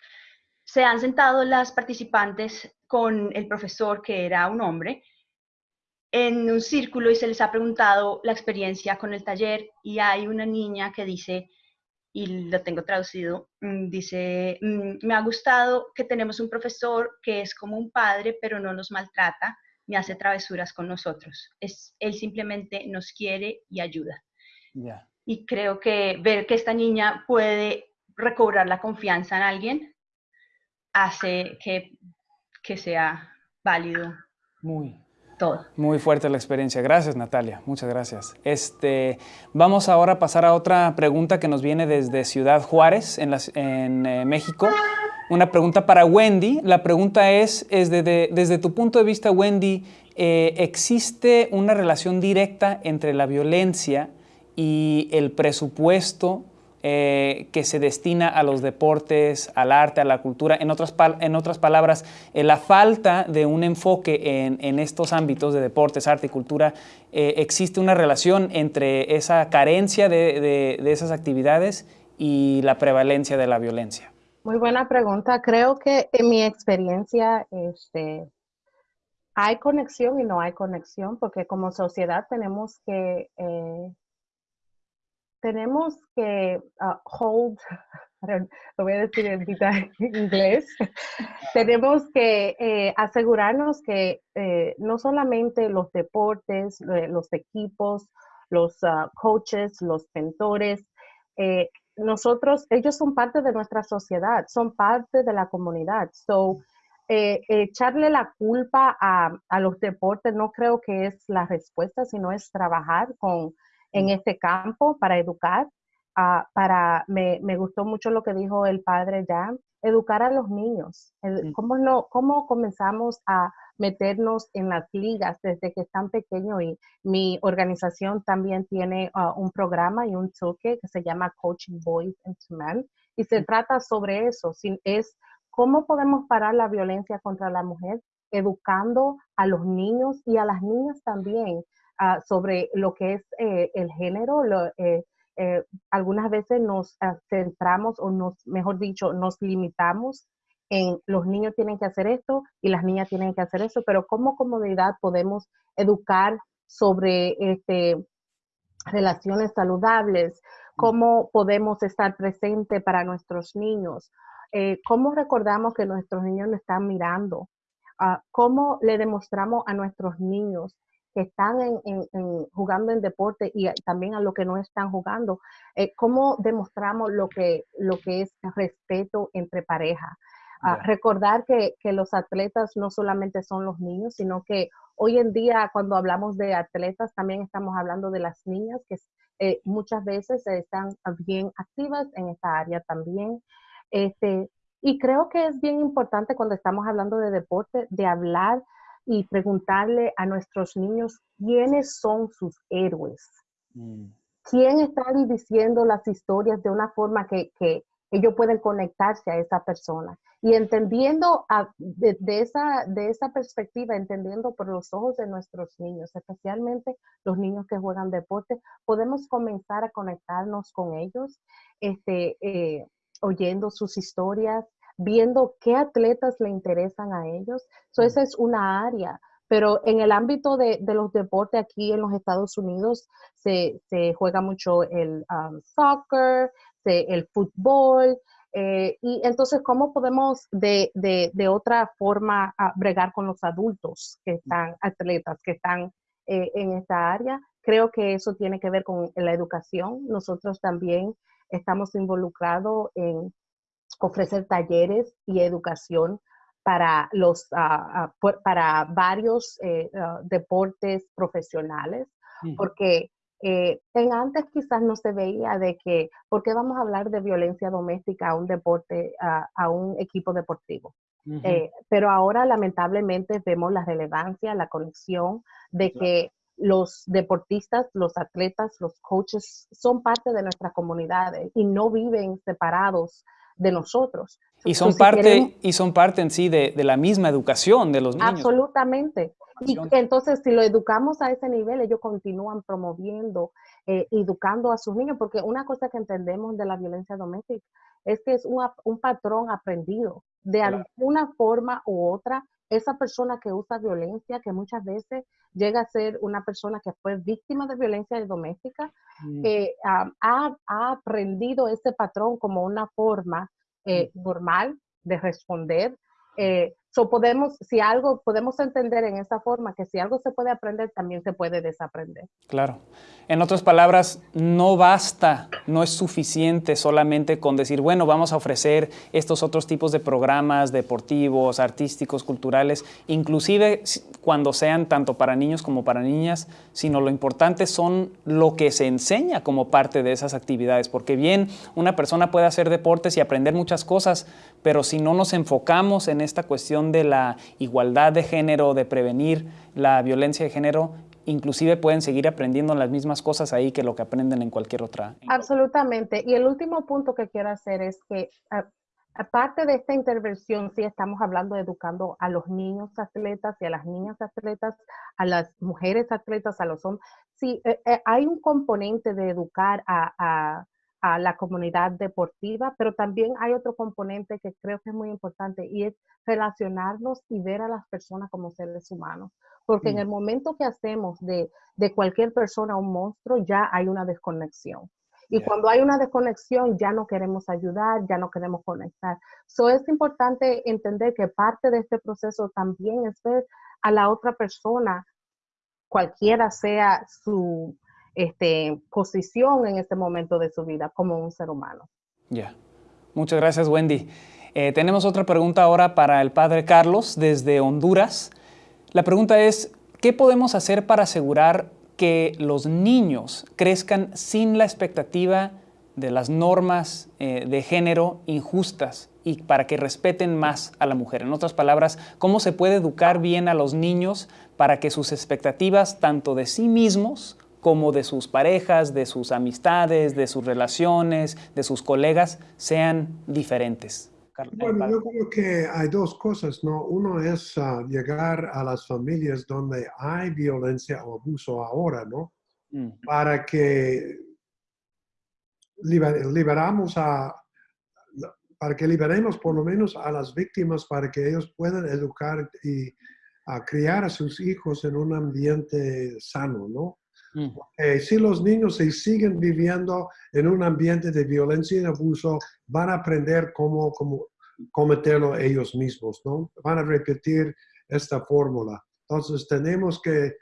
se han sentado las participantes con el profesor, que era un hombre, en un círculo y se les ha preguntado la experiencia con el taller y hay una niña que dice, y lo tengo traducido, mm, dice, mm, me ha gustado que tenemos un profesor que es como un padre, pero no nos maltrata ni hace travesuras con nosotros. Es, él simplemente nos quiere y ayuda. Ya. Y creo que ver que esta niña puede recobrar la confianza en alguien hace que, que sea válido Muy, todo. Muy fuerte la experiencia. Gracias, Natalia. Muchas gracias. Este, vamos ahora a pasar a otra pregunta que nos viene desde Ciudad Juárez, en, las- en, eh, México. Una pregunta para Wendy. La pregunta es, es de- de- desde tu punto de vista, Wendy, eh, ¿existe una relación directa entre la violencia y el presupuesto eh, que se destina a los deportes, al arte, a la cultura. En otras, en otras palabras, eh, la falta de un enfoque en, estos ámbitos de deportes, arte y cultura, eh, existe una relación entre esa carencia de, esas actividades y la prevalencia de la violencia. Muy buena pregunta. Creo que en mi experiencia este, hay conexión y no hay conexión porque como sociedad tenemos que tenemos que ah, hold, <laughs> lo voy a decir en inglés, tenemos que eh, asegurarnos que eh, no solamente los deportes, los equipos, los ah, coaches, los mentores, eh, nosotros, ellos son parte de nuestra sociedad, son parte de la comunidad. So, echarle la culpa a, a los deportes no creo que es la respuesta, sino es trabajar con en este campo para educar. Ah, para, me, me, gustó mucho lo que dijo el padre ya, educar a los niños. ¿Cómo, no, ¿Cómo comenzamos a meternos en las ligas desde que están pequeños? Y mi organización también tiene ah, un programa y un toque que se llama Coaching Boys and Men. Y se trata sobre eso, es cómo podemos parar la violencia contra la mujer educando a los niños y a las niñas también Ah, sobre lo que es eh, el género. Eh, eh, algunas veces nos ah, centramos o nos, mejor dicho, nos limitamos en los niños tienen que hacer esto y las niñas tienen que hacer eso, pero como comunidad podemos educar sobre este, relaciones saludables, cómo podemos estar presente para nuestros niños, cómo recordamos que nuestros niños nos están mirando, ah, cómo le demostramos a nuestros niños que están en, jugando en deporte y también a los que no están jugando, eh, cómo demostramos lo que, lo que es respeto entre pareja. Ah, recordar que, los atletas no solamente son los niños, sino que hoy en día cuando hablamos de atletas también estamos hablando de las niñas que eh, muchas veces están bien activas en esta área también. Este, y creo que es bien importante cuando estamos hablando de deporte, de hablar y preguntarle a nuestros niños quiénes son sus héroes. Mm. ¿Quién está diciendo las historias de una forma que, ellos pueden conectarse a esa persona? Y entendiendo de, esa, de esa perspectiva, entendiendo por los ojos de nuestros niños, especialmente los niños que juegan deporte, podemos comenzar a conectarnos con ellos, este, eh, oyendo sus historias, viendo qué atletas le interesan a ellos. So, esa es una área. Pero en el ámbito de, los deportes aquí en los Estados Unidos se, juega mucho el um, soccer, el fútbol. Eh, y entonces, ¿cómo podemos de, otra forma ah, bregar con los adultos que están, atletas que están eh, en esta área? Creo que eso tiene que ver con la educación. Nosotros también estamos involucrados en ofrecer talleres y educación para, los, ah, para varios eh, ah, deportes profesionales, porque eh, en antes quizás no se veía de que, ¿por qué vamos a hablar de violencia doméstica a un deporte, a un equipo deportivo? Eh, pero ahora lamentablemente vemos la relevancia, la conexión de que los deportistas, los atletas, los coaches son parte de nuestras comunidades y no viven separados de nosotros. Y son, parte, y son parte en sí de, la misma educación de los niños. Absolutamente. Y entonces, si lo educamos a ese nivel, ellos continúan promoviendo, eh, educando a sus niños, porque una cosa que entendemos de la violencia doméstica es que es un patrón aprendido. De alguna forma u otra, esa persona que usa violencia, que muchas veces llega a ser una persona que fue víctima de violencia doméstica, mm. eh, ha, aprendido ese patrón como una forma eh, normal de responder. Eh, so podemos, si algo, podemos entender en esa forma que si algo se puede aprender, también se puede desaprender. Claro. En otras palabras, no basta, no es suficiente solamente con decir, bueno, vamos a ofrecer estos otros tipos de programas deportivos, artísticos, culturales, inclusive cuando sean tanto para niños como para niñas, sino lo importante son lo que se enseña como parte de esas actividades, porque bien, una persona puede hacer deportes y aprender muchas cosas, pero si no nos enfocamos en esta cuestión de la igualdad de género, de prevenir la violencia de género, inclusive pueden seguir aprendiendo las mismas cosas ahí que lo que aprenden en cualquier otra. Absolutamente. Y el último punto que quiero hacer es que aparte de esta intervención, sí estamos hablando de educando a los niños atletas y a las niñas atletas, a las mujeres atletas, a los hombres. Sí, eh, eh, hay un componente de educar a a la comunidad deportiva, pero también hay otro componente que creo que es muy importante y es relacionarnos y ver a las personas como seres humanos. Porque en el momento que hacemos de, cualquier persona un monstruo, ya hay una desconexión. Y cuando hay una desconexión, ya no queremos ayudar, ya no queremos conectar. So es importante entender que parte de este proceso también es ver a la otra persona, cualquiera sea su, este, posición en este momento de su vida como un ser humano. Ya. Muchas gracias, Wendy. Eh, tenemos otra pregunta ahora para el padre Carlos desde Honduras. La pregunta es, ¿qué podemos hacer para asegurar que los niños crezcan sin la expectativa de las normas eh, de género injustas y para que respeten más a la mujer? En otras palabras, ¿cómo se puede educar bien a los niños para que sus expectativas, tanto de sí mismos como de sus parejas, de sus amistades, de sus relaciones, de sus colegas, sean diferentes. Bueno, yo creo que hay dos cosas, ¿no? Uno es ah, llegar a las familias donde hay violencia o abuso ahora, ¿no? Para que liberamos a, para que liberemos por lo menos a las víctimas para que ellos puedan educar y a criar a sus hijos en un ambiente sano, ¿no? Mm. Eh, si los niños se siguen viviendo en un ambiente de violencia y abuso, van a aprender cómo, cómo cometerlo ellos mismos, ¿no? Van a repetir esta fórmula. Entonces tenemos que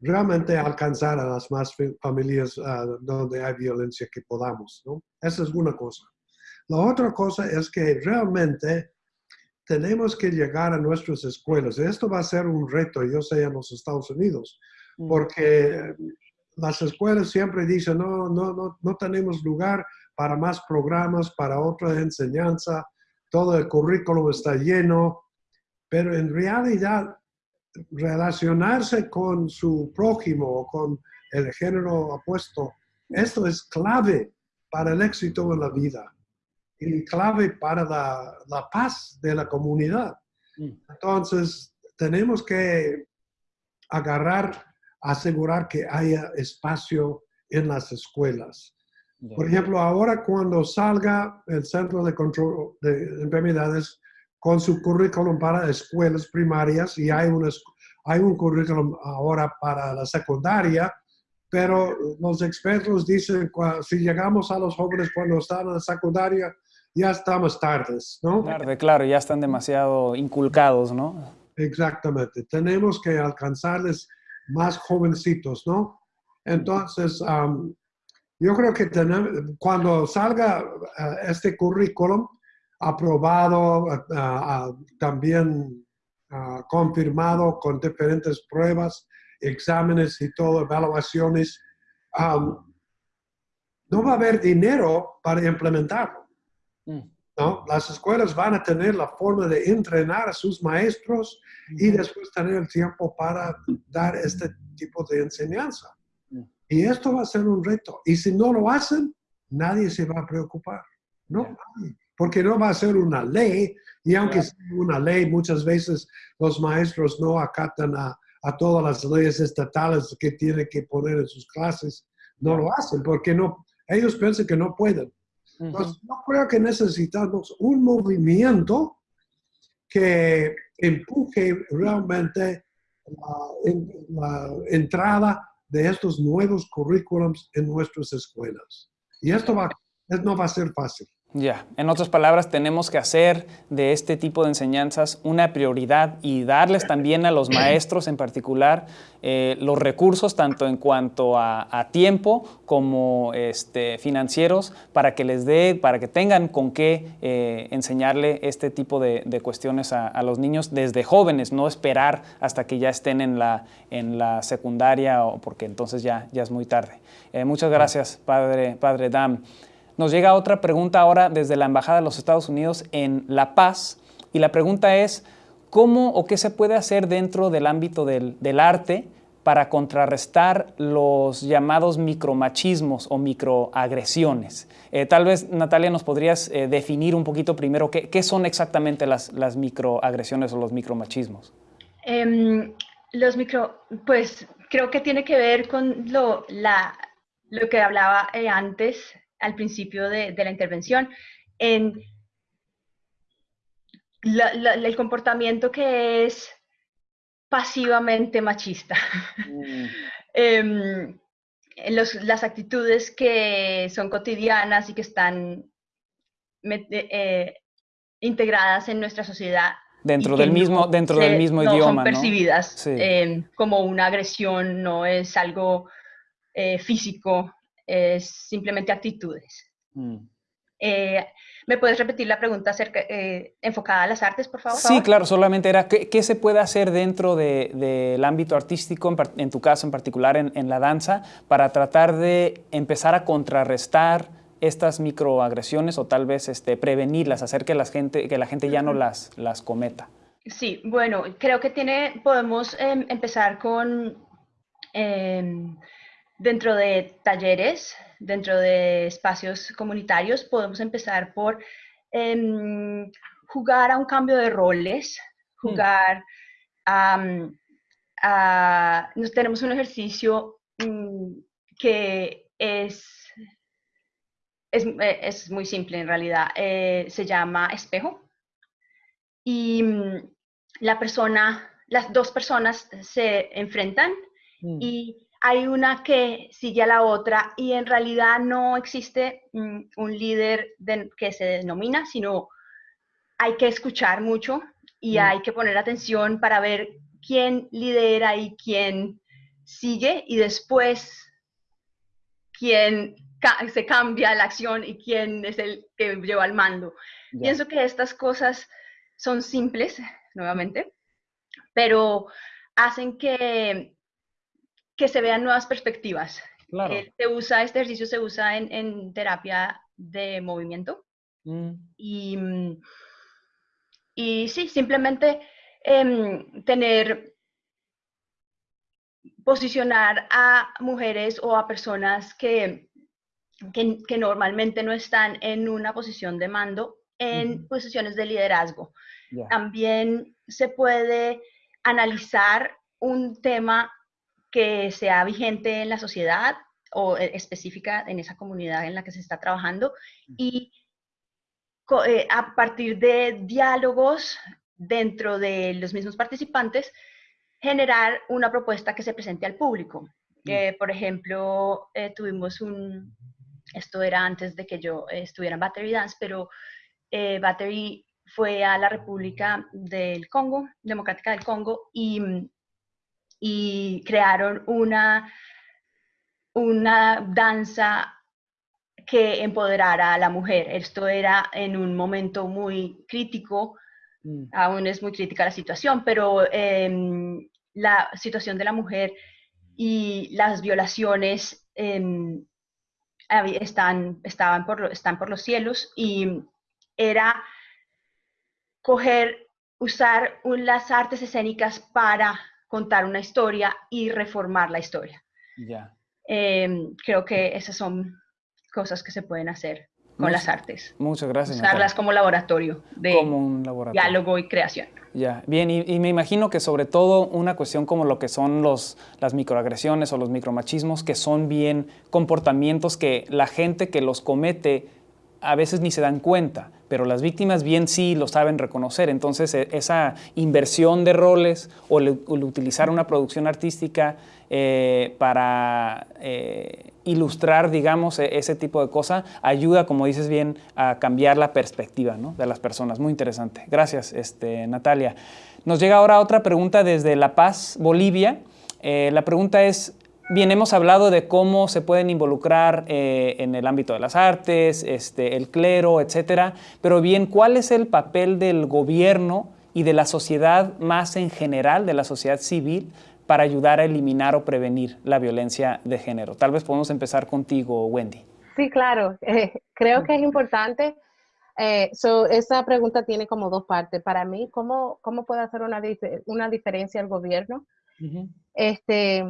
realmente alcanzar a las más familias ah, donde hay violencia que podamos, ¿no? Esa es una cosa. La otra cosa es que realmente tenemos que llegar a nuestras escuelas. Esto va a ser un reto, yo sé, en los Estados Unidos. Porque las escuelas siempre dicen, no, no, no, no tenemos lugar para más programas, para otra enseñanza, todo el currículo está lleno, pero en realidad relacionarse con su prójimo o con el género opuesto, esto es clave para el éxito en la vida y clave para la, la paz de la comunidad. Mm. Entonces, tenemos que agarrar asegurar que haya espacio en las escuelas. Por ejemplo, ahora cuando salga el Centro de Control de Enfermedades con su currículum para escuelas primarias y hay un, hay un currículum ahora para la secundaria, pero los expertos dicen que si llegamos a los jóvenes cuando están en la secundaria, ya estamos tardes, ¿no? Tarde, claro, ya están demasiado inculcados, ¿no? Exactamente. Tenemos que alcanzarles más jovencitos, ¿no? Entonces, yo creo que cuando salga eh, este currículum aprobado, también confirmado con diferentes pruebas, exámenes y todo, evaluaciones, no va a haber dinero para implementarlo. Mm. ¿No? Las escuelas van a tener la forma de entrenar a sus maestros y después tener el tiempo para dar este tipo de enseñanza. Y esto va a ser un reto. Y si no lo hacen, nadie se va a preocupar. No, porque no va a ser una ley. Y aunque sea una ley, muchas veces los maestros no acatan a, a todas las leyes estatales que tienen que poner en sus clases. No lo hacen porque no, ellos piensan que no pueden. Entonces, yo creo que necesitamos un movimiento que empuje realmente la, entrada de estos nuevos currículums en nuestras escuelas. Y esto va, no va a ser fácil. Ya, en otras palabras, tenemos que hacer de este tipo de enseñanzas una prioridad y darles también a los maestros en particular eh, los recursos, tanto en cuanto a, tiempo como este, financieros, para que les dé, para que tengan con qué eh, enseñarle este tipo de, cuestiones a, los niños desde jóvenes, no esperar hasta que ya estén en la, en la secundaria, o porque entonces ya, ya es muy tarde. Eh, muchas gracias, Padre, padre Dam. Nos llega otra pregunta ahora desde la Embajada de los Estados Unidos en La Paz y la pregunta es, ¿cómo o qué se puede hacer dentro del ámbito del, arte para contrarrestar los llamados micromachismos o microagresiones. Eh, tal vez, Natalia, nos podrías eh, definir un poquito primero qué, son exactamente las, microagresiones o los micromachismos. Um, los micro, pues creo que tiene que ver con lo, lo que hablaba eh, antes, al principio de, de la intervención, en la, la, el comportamiento que es pasivamente machista. Mm. <laughs> eh, los, las actitudes que son cotidianas y que están eh, integradas en nuestra sociedad. Dentro del mismo, no dentro se, del mismo no idioma. Son percibidas ¿no? sí. eh, como una agresión, no es algo eh, físico, es simplemente actitudes. Mm. Eh, ¿Me puedes repetir la pregunta acerca, eh, enfocada a las artes, por favor? Sí, claro, solamente era ¿qué, qué se puede hacer dentro del de, de ámbito artístico, en, en, tu caso en particular en, en, la danza, para tratar de empezar a contrarrestar estas microagresiones o tal vez este, prevenirlas, hacer que la gente, que la gente ya no las, las cometa? Sí, bueno, creo que tiene, podemos eh, empezar con, eh, dentro de talleres, dentro de espacios comunitarios, podemos empezar por eh, jugar a un cambio de roles, jugar um, a... Nos tenemos un ejercicio um, que es, es, es, muy simple en realidad, eh, se llama espejo. Y um, la persona, las dos personas se enfrentan mm. y hay una que sigue a la otra y en realidad no existe mm, un líder de, que se denomina, sino hay que escuchar mucho y mm. hay que poner atención para ver quién lidera y quién sigue y después quién ca se cambia la acción y quién es el que lleva el mando. Yeah. Pienso que estas cosas son simples, nuevamente, pero hacen que que se vean nuevas perspectivas. Claro. Eh, se usa, este ejercicio se usa en, en terapia de movimiento. Mm. Y, y, sí, simplemente eh, tener, posicionar a mujeres o a personas que, que, que normalmente no están en una posición de mando en posiciones de liderazgo. Yeah. También se puede analizar un tema que sea vigente en la sociedad o eh, específica en esa comunidad en la que se está trabajando y eh, a partir de diálogos dentro de los mismos participantes generar una propuesta que se presente al público. Eh, por ejemplo, eh, tuvimos un, esto era antes de que yo estuviera en Battery Dance, pero Battery fue a la República del Congo, Democrática del Congo, y y crearon una, una danza que empoderara a la mujer. Esto era en un momento muy crítico, mm. aún es muy crítica la situación, pero eh, la situación de la mujer y las violaciones eh, están, estaban por, están por los cielos y era coger, usar las artes escénicas para contar una historia y reformar la historia. Ya. Eh, creo que esas son cosas que se pueden hacer con muchas, las artes. Muchas gracias. Usarlas como laboratorio de como un laboratorio. diálogo y creación. Ya, bien, y, y, me imagino que sobre todo una cuestión como lo que son los, las microagresiones o los micromachismos, que son bien comportamientos que la gente que los comete a veces ni se dan cuenta, pero las víctimas bien sí lo saben reconocer. Entonces, e, esa inversión de roles o el, utilizar una producción artística eh, para eh, ilustrar, digamos, e, ese tipo de cosas, ayuda, como dices bien, a cambiar la perspectiva de las personas. Muy interesante. Gracias, este, Natalia. Nos llega ahora otra pregunta desde La Paz, Bolivia. Eh, la pregunta es, Bien, hemos hablado de cómo se pueden involucrar eh, en el ámbito de las artes, este, el clero, etcétera, pero bien, ¿cuál es el papel del gobierno y de la sociedad más en general, de la sociedad civil, para ayudar a eliminar o prevenir la violencia de género? Tal vez podemos empezar contigo, Wendy. Sí, claro. Eh, creo que es importante. Eh, so, esa pregunta tiene como dos partes. Para mí, ¿cómo, cómo puede hacer una, una diferencia el gobierno? este,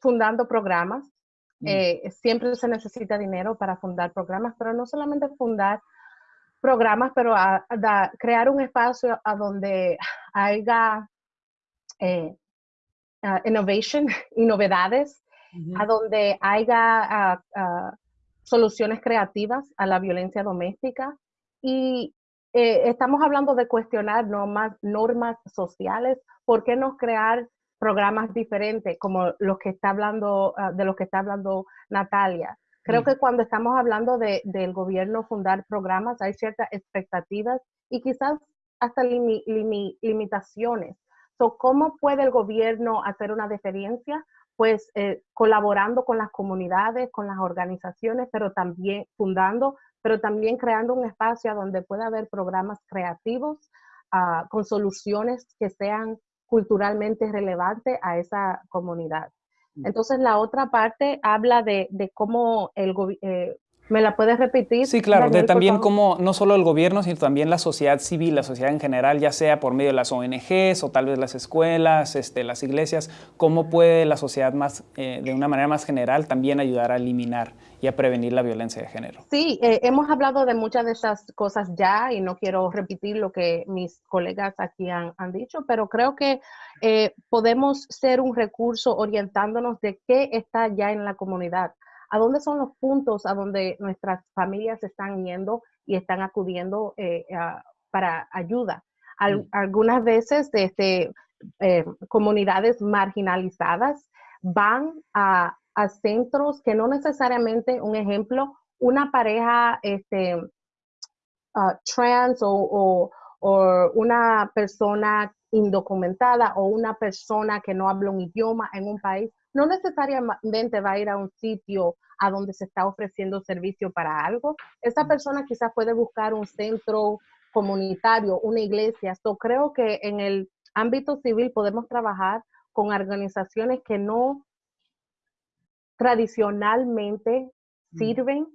fundando programas. Mm. Eh, siempre se necesita dinero para fundar programas, pero no solamente fundar programas, pero a, crear un espacio a donde haya eh, innovation y novedades, a donde haya soluciones creativas a la violencia doméstica. Y eh, estamos hablando de cuestionar normas, normas sociales. ¿Por qué no crear programas diferentes como los que está hablando, ah, de los que está hablando Natalia? Creo mm. que cuando estamos hablando de, del gobierno fundar programas, hay ciertas expectativas y quizás hasta limitaciones. So, ¿Cómo puede el gobierno hacer una diferencia? Pues eh, colaborando con las comunidades, con las organizaciones, pero también fundando, pero también creando un espacio donde pueda haber programas creativos ah, con soluciones que sean culturalmente relevantes a esa comunidad. Mm. Entonces, la otra parte habla de, cómo el, eh, ¿Me la puedes repetir? Sí, claro, de también como no solo el gobierno, sino también la sociedad civil, la sociedad en general, ya sea por medio de las ONGs o tal vez las escuelas, este, las iglesias, cómo puede la sociedad más, eh, de una manera más general también ayudar a eliminar y a prevenir la violencia de género. Sí, eh, hemos hablado de muchas de esas cosas ya y no quiero repetir lo que mis colegas aquí han, dicho, pero creo que eh, podemos ser un recurso orientándonos de qué está ya en la comunidad a dónde son los puntos a donde nuestras familias están yendo y están acudiendo eh, para ayuda. Mm. algunas veces este, eh, comunidades marginalizadas van a, centros que no necesariamente, un ejemplo, una pareja este, ah, trans o, o una persona indocumentada o una persona que no habla un idioma en un país no necesariamente va a ir a un sitio a donde se está ofreciendo servicio para algo. Esa persona quizás puede buscar un centro comunitario, una iglesia. Yo creo que en el ámbito civil podemos trabajar con organizaciones que no tradicionalmente mm. sirven,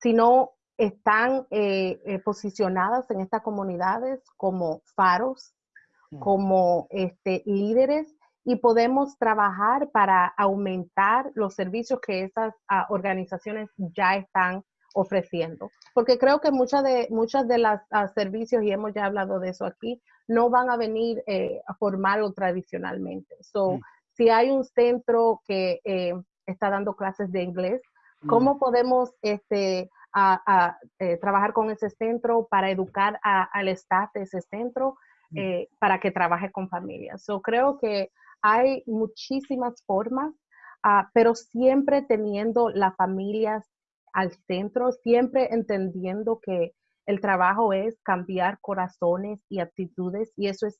sino están eh, eh, posicionadas en estas comunidades como faros, mm. como este, líderes y podemos trabajar para aumentar los servicios que esas ah, organizaciones ya están ofreciendo. Porque creo que muchas de, muchas de las ah, servicios, y hemos ya hablado de eso aquí, no van a venir eh, formal o tradicionalmente. So, mm. si hay un centro que eh, está dando clases de inglés, mm. ¿cómo podemos este, a, eh, trabajar con ese centro para educar al staff de ese centro mm. eh, para que trabaje con familias? So, creo que hay muchísimas formas, ah, pero siempre teniendo las familias al centro, siempre entendiendo que el trabajo es cambiar corazones y actitudes y eso es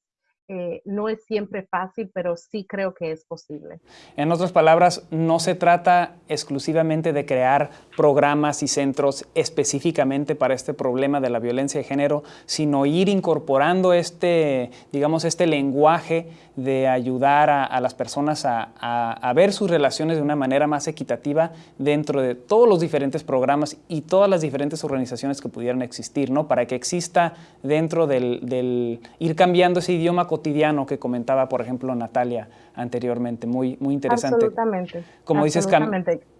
eh, no es siempre fácil, pero sí creo que es posible. En otras palabras, no se trata exclusivamente de crear programas y centros específicamente para este problema de la violencia de género, sino ir incorporando este, digamos, este lenguaje de ayudar a, las personas a, ver sus relaciones de una manera más equitativa dentro de todos los diferentes programas y todas las diferentes organizaciones que pudieran existir, ¿no? Para que exista dentro del, del ir cambiando ese idioma cotidiano que comentaba, por ejemplo, Natalia anteriormente. Muy, muy interesante. Absolutamente. Como dices,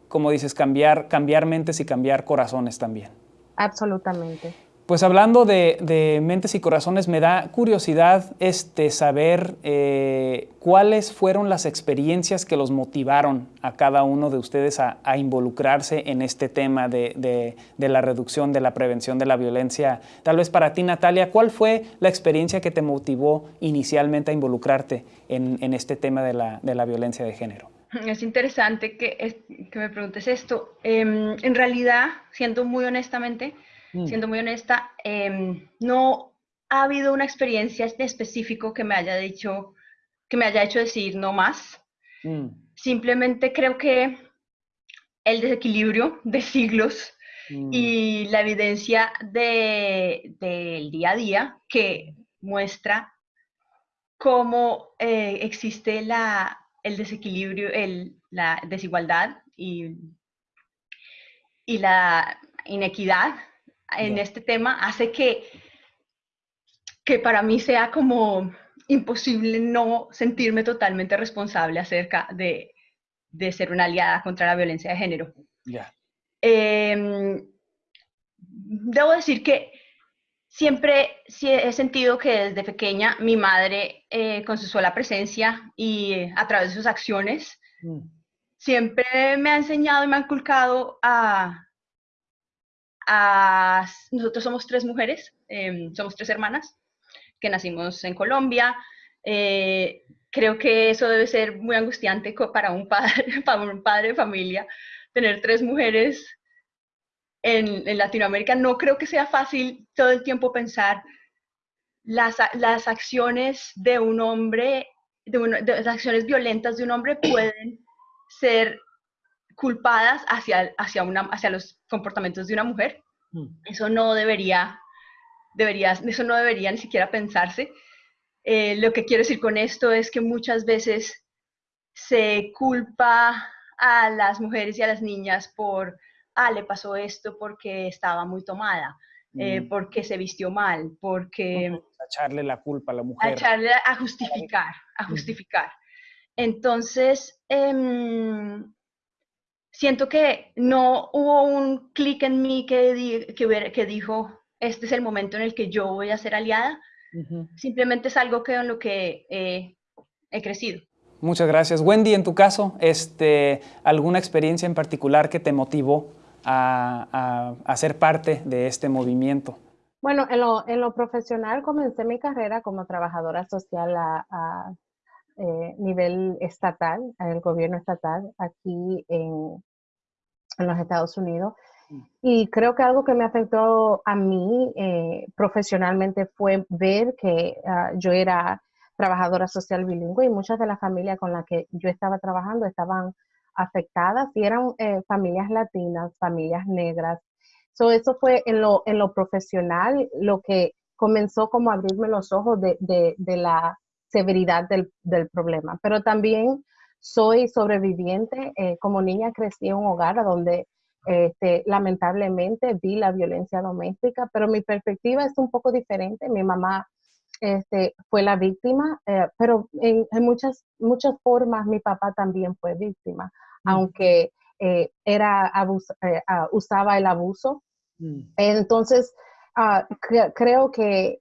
como dices cambiar, cambiar mentes y cambiar corazones también. Absolutamente. Pues hablando de, mentes y corazones, me da curiosidad este, saber eh, cuáles fueron las experiencias que los motivaron a cada uno de ustedes a, involucrarse en este tema de, la reducción, de la prevención de la violencia. Tal vez para ti, Natalia, ¿cuál fue la experiencia que te motivó inicialmente a involucrarte en, este tema de la, violencia de género? Es interesante que, me preguntes esto. Em, en realidad, siendo muy honestamente, Mm. siendo muy honesta, em, no ha habido una experiencia en específico que me haya dicho, que me haya hecho decir no más. Mm. Simplemente creo que el desequilibrio de siglos mm. y la evidencia del día a día que muestra cómo eh, existe la, el desequilibrio, la desigualdad y, y la inequidad en este tema hace que, que para mí sea como imposible no sentirme totalmente responsable acerca de, de ser una aliada contra la violencia de género. Ya. Em, debo decir que siempre he sentido que desde pequeña mi madre, eh, con su sola presencia y eh, a través de sus acciones, mm. siempre me ha enseñado y me ha inculcado a, a... Nosotros somos tres mujeres, em, somos tres hermanas, que nacimos en Colombia. Eh, creo que eso debe ser muy angustiante para un padre, <laughs> para un padre de familia, tener tres mujeres en, Latinoamérica. No creo que sea fácil todo el tiempo pensar las, las acciones de un hombre, de, las acciones violentas de un hombre pueden ser culpadas hacia, hacia, una, hacia los comportamientos de una mujer. Mm. Eso no debería deberías, eso no debería ni siquiera pensarse. Eh, lo que quiero decir con esto es que muchas veces se culpa a las mujeres y a las niñas por, ah, le pasó esto porque estaba muy tomada, eh, mm. porque se vistió mal, porque... echarle la culpa a la mujer. A echarle a justificar, a justificar. Entonces, em, siento que no hubo un clic en mí que, que, que dijo, este es el momento en el que yo voy a ser aliada. Simplemente es algo que en lo que he crecido. Muchas gracias. Wendy, en tu caso, este, ¿alguna experiencia en particular que te motivó a, a, ser parte de este movimiento? Bueno, en lo, en lo, profesional comencé mi carrera como trabajadora social a, a eh, nivel estatal, en el gobierno estatal, aquí en, en los Estados Unidos. Y creo que algo que me afectó a mí eh, profesionalmente fue ver que ah, yo era trabajadora social bilingüe y muchas de las familias con las que yo estaba trabajando estaban afectadas y eran eh, familias latinas, familias negras. So, eso fue en lo, en lo profesional lo que comenzó como a abrirme los ojos de, de, de la severidad del, del, problema. Pero también soy sobreviviente. Eh, como niña crecí en un hogar donde este, lamentablemente vi la violencia doméstica, pero mi perspectiva es un poco diferente. Mi mamá este, fue la víctima, eh, pero en, muchas, muchas formas mi papá también fue víctima, mm. aunque eh, era eh, ah, usaba el abuso. Mm. Entonces, ah, creo que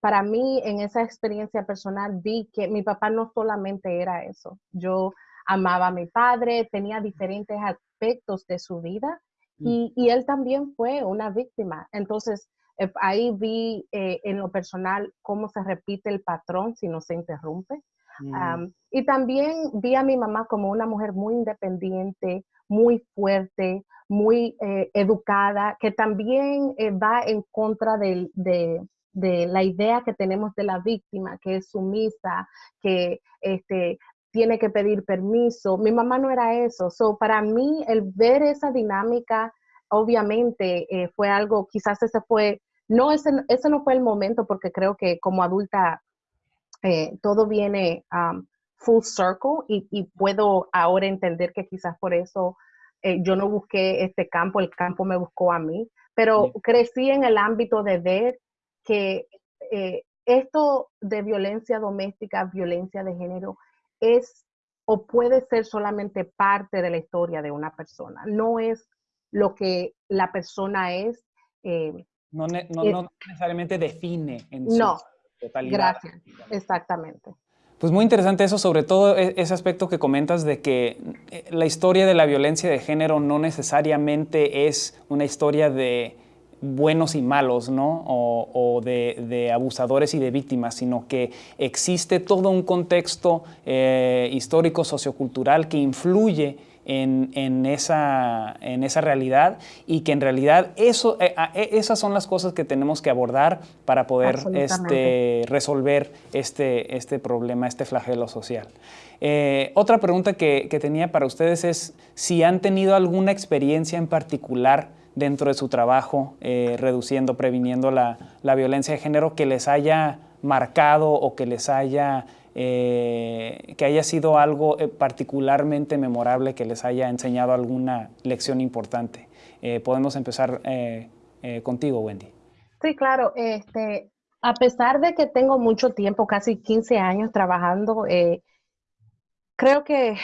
para mí en esa experiencia personal vi que mi papá no solamente era eso. Yo amaba a mi padre, tenía diferentes aspectos de su vida mm. y, él también fue una víctima. Entonces, eh, ahí vi eh, en lo personal cómo se repite el patrón si no se interrumpe. Mm. y también vi a mi mamá como una mujer muy independiente, muy fuerte, muy eh, educada, que también va en contra de, de, la idea que tenemos de la víctima, que es sumisa, que este, tiene que pedir permiso. Mi mamá no era eso. So, para mí, el ver esa dinámica, obviamente, eh, fue algo, quizás ese fue, no, ese, ese, no fue el momento, porque creo que como adulta eh, todo viene um, full circle y, puedo ahora entender que quizás por eso eh, yo no busqué este campo, el campo me buscó a mí, pero crecí en el ámbito de ver que esto de violencia doméstica, violencia de género, es o puede ser solamente parte de la historia de una persona. No es lo que la persona es. Eh, no, necesariamente define en su no, totalidad. Gracias, exactamente. Pues muy interesante eso, sobre todo e, ese aspecto que comentas de que eh, la historia de la violencia de género no necesariamente es una historia de buenos y malos, ¿no? O, de, abusadores y de víctimas, sino que existe todo un contexto eh, histórico, sociocultural que influye en, esa, en, esa, realidad y que en realidad eso, eh, e, esas son las cosas que tenemos que abordar para poder este, resolver este, este problema, este flagelo social. Eh, otra pregunta que, que tenía para ustedes es si han tenido alguna experiencia en particular dentro de su trabajo, eh, reduciendo, previniendo la, violencia de género, que les haya marcado o que les haya, eh, que haya sido algo eh, particularmente memorable, que les haya enseñado alguna lección importante. podemos empezar contigo, Wendy. Sí, claro. Este, A pesar de que tengo mucho tiempo, casi 15 años trabajando, eh, creo que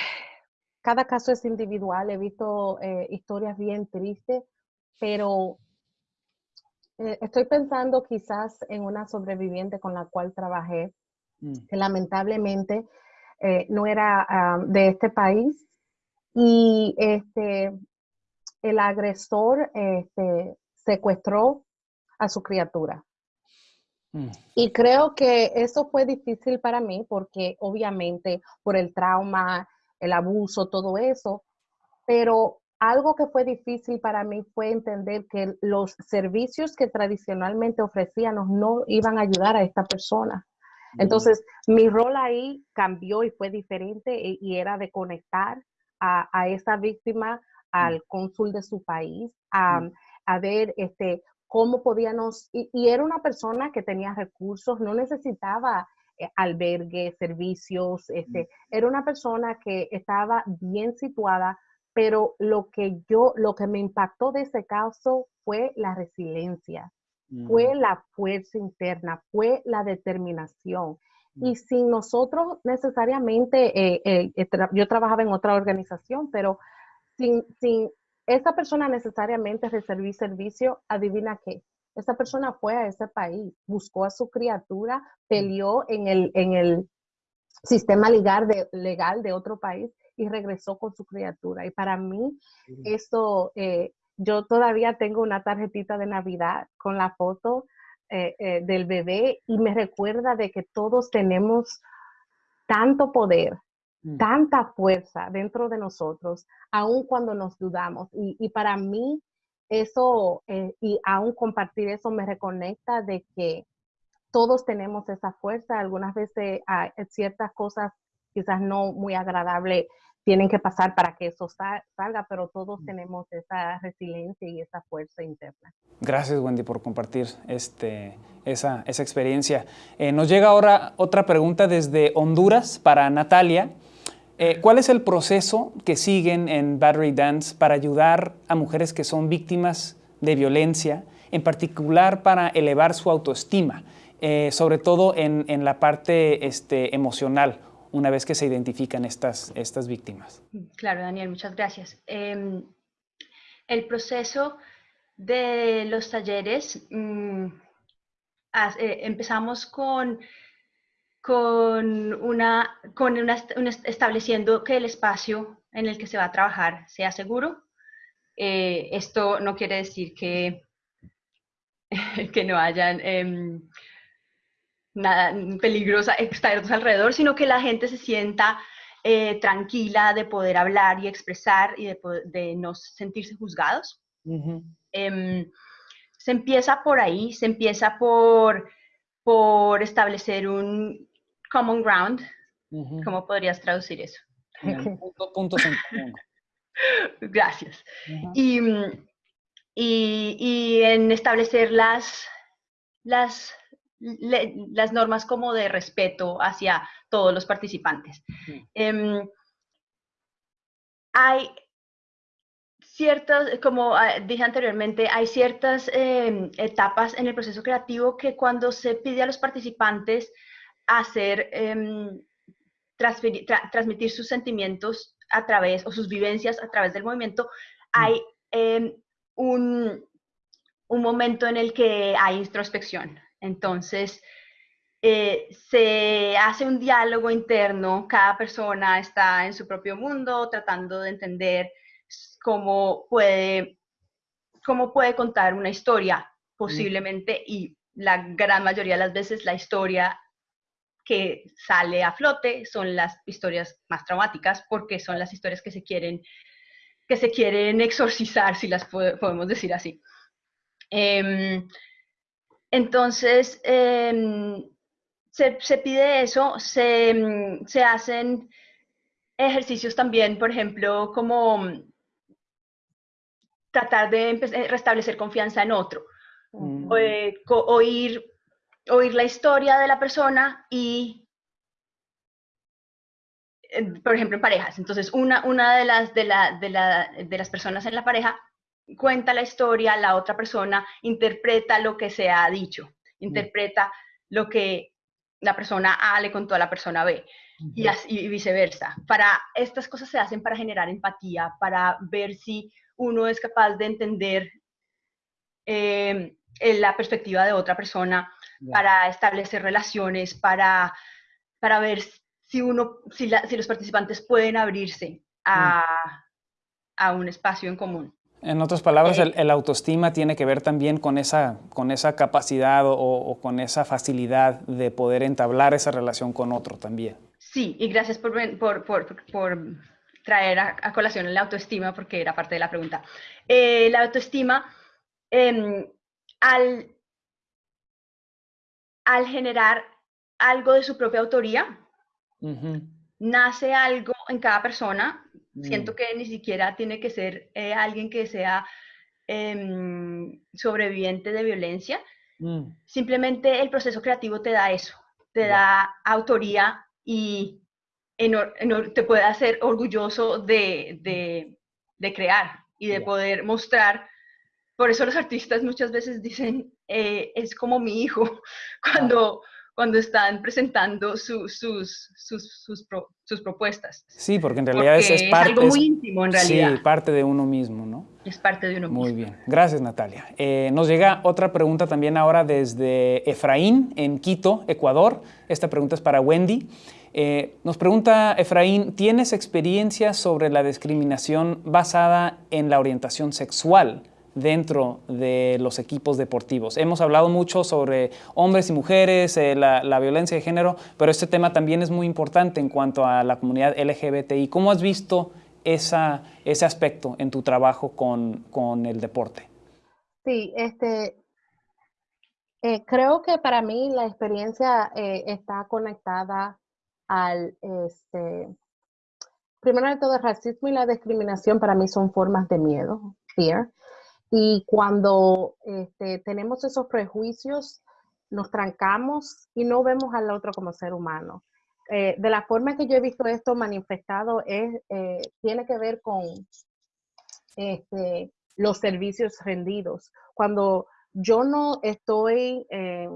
cada caso es individual. He visto eh, historias bien tristes, pero eh, estoy pensando quizás en una sobreviviente con la cual trabajé, mm. que lamentablemente no era ah, de este país y este, el agresor este, secuestró a su criatura. Mm. Y creo que eso fue difícil para mí porque obviamente por el trauma, el abuso, todo eso, pero algo que fue difícil para mí fue entender que los servicios que tradicionalmente ofrecíamos no iban a ayudar a esta persona. Mm. Entonces, mi rol ahí cambió y fue diferente y, era de conectar a, a esa víctima al mm. cónsul de su país, a, a ver este, cómo podíamos, y, era una persona que tenía recursos, no necesitaba eh, albergue, servicios, este, era una persona que estaba bien situada, pero lo que yo, lo que me impactó de ese caso fue la resiliencia, fue la fuerza interna, fue la determinación. Y sin nosotros necesariamente, eh, eh, yo trabajaba en otra organización, pero sin, sin esa persona necesariamente recibir servicio, adivina qué. Esa persona fue a ese país, buscó a su criatura, mm. peleó en el, en el sistema legal de, legal de otro país y regresó con su criatura. Y para mí, eso, eh, yo todavía tengo una tarjetita de Navidad con la foto eh, eh, del bebé y me recuerda de que todos tenemos tanto poder Mm. tanta fuerza dentro de nosotros, aun cuando nos dudamos. Y, para mí, eso, eh, y aún compartir eso me reconecta de que todos tenemos esa fuerza. Algunas veces hay ciertas cosas quizás no muy agradables tienen que pasar para que eso salga, pero todos mm. tenemos esa resiliencia y esa fuerza interna. Gracias, Wendy, por compartir este, esa, esa experiencia. Eh, nos llega ahora otra pregunta desde Honduras para Natalia. Eh, ¿Cuál es el proceso que siguen en Battery Dance para ayudar a mujeres que son víctimas de violencia, en particular para elevar su autoestima, eh, sobre todo en, la parte este, emocional, una vez que se identifican estas, estas víctimas? Claro, Daniel, muchas gracias. Em, el proceso de los talleres, mm, eh, empezamos con con una, con una, estableciendo que el espacio en el que se va a trabajar sea seguro. Eh, esto no quiere decir que, <laughs> que no hayan eh, nada peligrosa externos alrededor, sino que la gente se sienta eh, tranquila de poder hablar y expresar y de, de no sentirse juzgados. Em, se empieza por ahí, se empieza por, por establecer un, common ground. ¿Cómo podrías traducir eso? puntos en común. Gracias. y, y, en establecer las, las, las normas como de respeto hacia todos los participantes. Em, hay ciertas, como ah, dije anteriormente, hay ciertas em, etapas en el proceso creativo que cuando se pide a los participantes hacer, em, transmitir sus sentimientos a través, o sus vivencias a través del movimiento, hay un, un, momento en el que hay introspección. Entonces, eh, se hace un diálogo interno, cada persona está en su propio mundo tratando de entender cómo puede, cómo puede contar una historia posiblemente y la gran mayoría de las veces la historia que sale a flote son las historias más traumáticas porque son las historias que se quieren, que se quieren exorcizar, si las podemos decir así. Em, entonces, em, se, pide eso, se, se, hacen ejercicios también, por ejemplo, como tratar de restablecer confianza en otro, eh, oír oír la historia de la persona y, por ejemplo, en parejas. Entonces, una, una de, las, de, la, de, la, de las personas en la pareja cuenta la historia, la otra persona interpreta lo que se ha dicho, interpreta lo que la persona A le contó a la persona B y, y viceversa. Para estas cosas se hacen para generar empatía, para ver si uno es capaz de entender eh, la perspectiva de otra persona, para establecer relaciones, para, para ver si, uno, si, si los participantes pueden abrirse a, a un espacio en común. En otras palabras, eh, el, autoestima tiene que ver también con esa, con esa capacidad o, con esa facilidad de poder entablar esa relación con otro también. Sí, y gracias por, por, por, por traer a, colación la autoestima, porque era parte de la pregunta. Eh, la autoestima, em, al, al generar algo de su propia autoría, nace algo en cada persona Siento mm. que ni siquiera tiene que ser eh, alguien que sea em, sobreviviente de violencia. Mm. Simplemente el proceso creativo te da eso, te da autoría y te puede hacer orgulloso de, crear y de poder mostrar. Por eso los artistas muchas veces dicen, eh, es como mi hijo, <laughs> cuando cuando están presentando sus, sus, sus, propuestas. Sí, porque en realidad es, parte, algo muy íntimo en realidad. Sí, parte de uno mismo, ¿no? Es parte de uno mismo. Muy bien, gracias Natalia. Eh, nos llega otra pregunta también ahora desde Efraín, en Quito, Ecuador. Esta pregunta es para Wendy. Eh, nos pregunta Efraín, ¿tienes experiencia sobre la discriminación basada en la orientación sexual? Dentro de los equipos deportivos. Hemos hablado mucho sobre hombres y mujeres, eh, la, violencia de género, pero este tema también es muy importante en cuanto a la comunidad LGBTI. ¿Cómo has visto esa, ese aspecto en tu trabajo con, el deporte? Sí, este, eh, creo que para mí la experiencia eh, está conectada al, este, primero de todo, el racismo y la discriminación para mí son formas de miedo, fear. Y cuando este, tenemos esos prejuicios, nos trancamos y no vemos al otro como ser humano. Eh, de la forma que yo he visto esto manifestado es, eh, tiene que ver con este, los servicios rendidos. Cuando yo no estoy eh,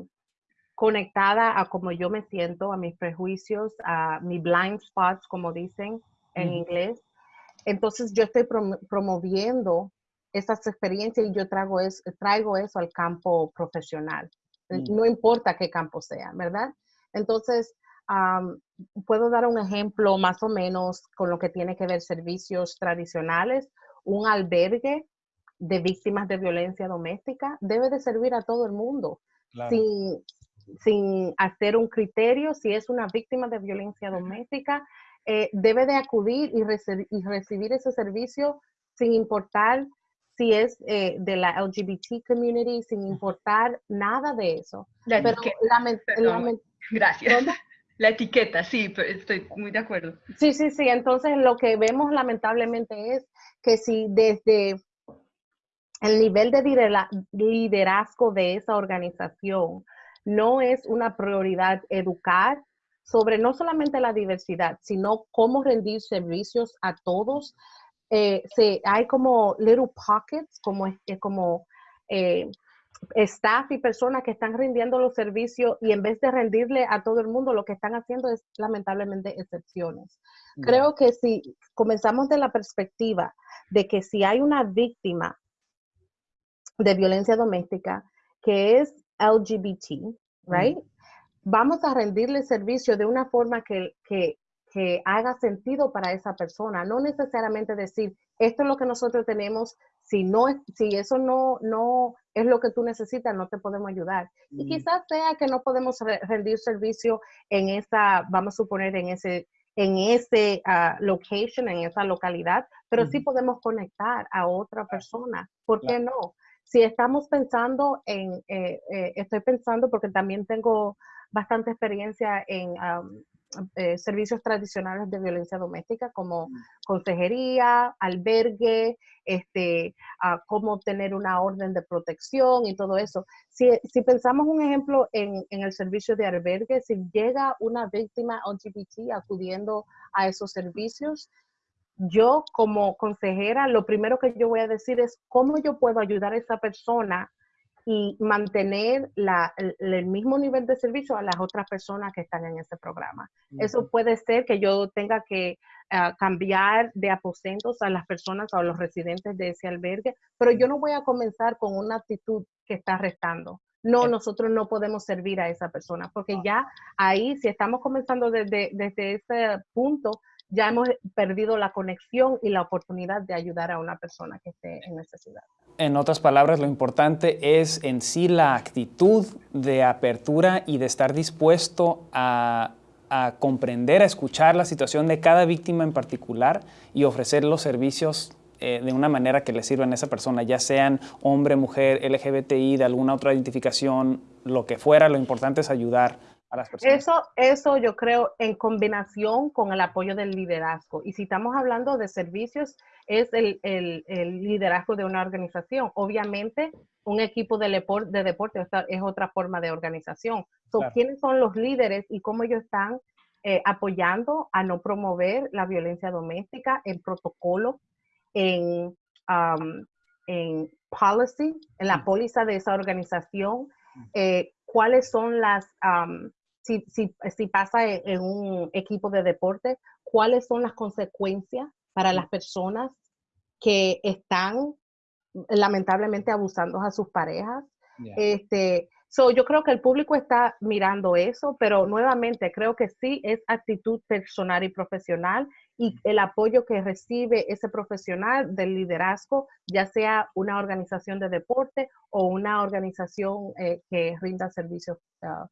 conectada a cómo yo me siento, a mis prejuicios, a mis blind spots, como dicen en inglés, entonces yo estoy promoviendo esas experiencias y yo traigo, es, traigo eso al campo profesional. Mm. No importa qué campo sea, ¿verdad? Entonces, puedo dar un ejemplo más o menos con lo que tiene que ver servicios tradicionales. Un albergue de víctimas de violencia doméstica debe de servir a todo el mundo, sin, sin, hacer un criterio si es una víctima de violencia doméstica. Eh, debe de acudir y, y recibir ese servicio sin importar si es eh, de la LGBT community, sin importar nada de eso. La pero Gracias. <laughs> La etiqueta, sí, estoy muy de acuerdo. Sí, sí, sí. Entonces lo que vemos lamentablemente es que si desde el nivel de liderazgo de esa organización no es una prioridad educar sobre no solamente la diversidad, sino cómo rendir servicios a todos, eh, hay como little pockets, como, como eh, staff y personas que están rindiendo los servicios y en vez de rendirle a todo el mundo, lo que están haciendo es lamentablemente excepciones. Creo que si comenzamos de la perspectiva de que si hay una víctima de violencia doméstica que es LGBT, right? Vamos a rendirle servicio de una forma que, que que haga sentido para esa persona, no necesariamente decir, esto es lo que nosotros tenemos, si, no, si eso no, no es lo que tú necesitas, no te podemos ayudar. Y quizás sea que no podemos rendir servicio en esa, vamos a suponer, en ese en ese uh, location, en esa localidad, pero sí podemos conectar a otra persona. ¿Por qué no? Si estamos pensando en, eh, eh, estoy pensando porque también tengo bastante experiencia en eh, servicios tradicionales de violencia doméstica como mm. consejería, albergue, este, cómo tener una orden de protección y todo eso. Si, si pensamos un ejemplo en, en, el servicio de albergue, si llega una víctima LGBT acudiendo a esos servicios, yo como consejera, lo primero que yo voy a decir es cómo yo puedo ayudar a esa persona y mantener el, mismo nivel de servicio a las otras personas que están en ese programa. Eso puede ser que yo tenga que ah, cambiar de aposentos a las personas o a los residentes de ese albergue, pero yo no voy a comenzar con una actitud que está restando. No, nosotros no podemos servir a esa persona, porque ah. ya ahí, si estamos comenzando desde, desde ese punto, ya hemos perdido la conexión y la oportunidad de ayudar a una persona que esté en necesidad. En otras palabras, lo importante es en sí la actitud de apertura y de estar dispuesto a, comprender, a escuchar la situación de cada víctima en particular y ofrecer los servicios eh, de una manera que le sirvan a esa persona, ya sean hombre, mujer, LGBTI, de alguna otra identificación, lo que fuera, lo importante es ayudar eso, eso yo creo en combinación con el apoyo del liderazgo. Y si estamos hablando de servicios, es el, liderazgo de una organización. Obviamente, un equipo de, de deporte es otra forma de organización. ¿Quiénes son los líderes y cómo ellos están eh, apoyando a no promover la violencia doméstica en protocolo, en, en policy, en la póliza de esa organización? Eh, cuáles son las, si, si, pasa en, un equipo de deporte, cuáles son las consecuencias para las personas que están lamentablemente abusando a sus parejas. Este, so, yo creo que el público está mirando eso, pero nuevamente creo que sí es actitud personal y profesional y el apoyo que recibe ese profesional del liderazgo, ya sea una organización de deporte o una organización eh, que rinda servicios uh,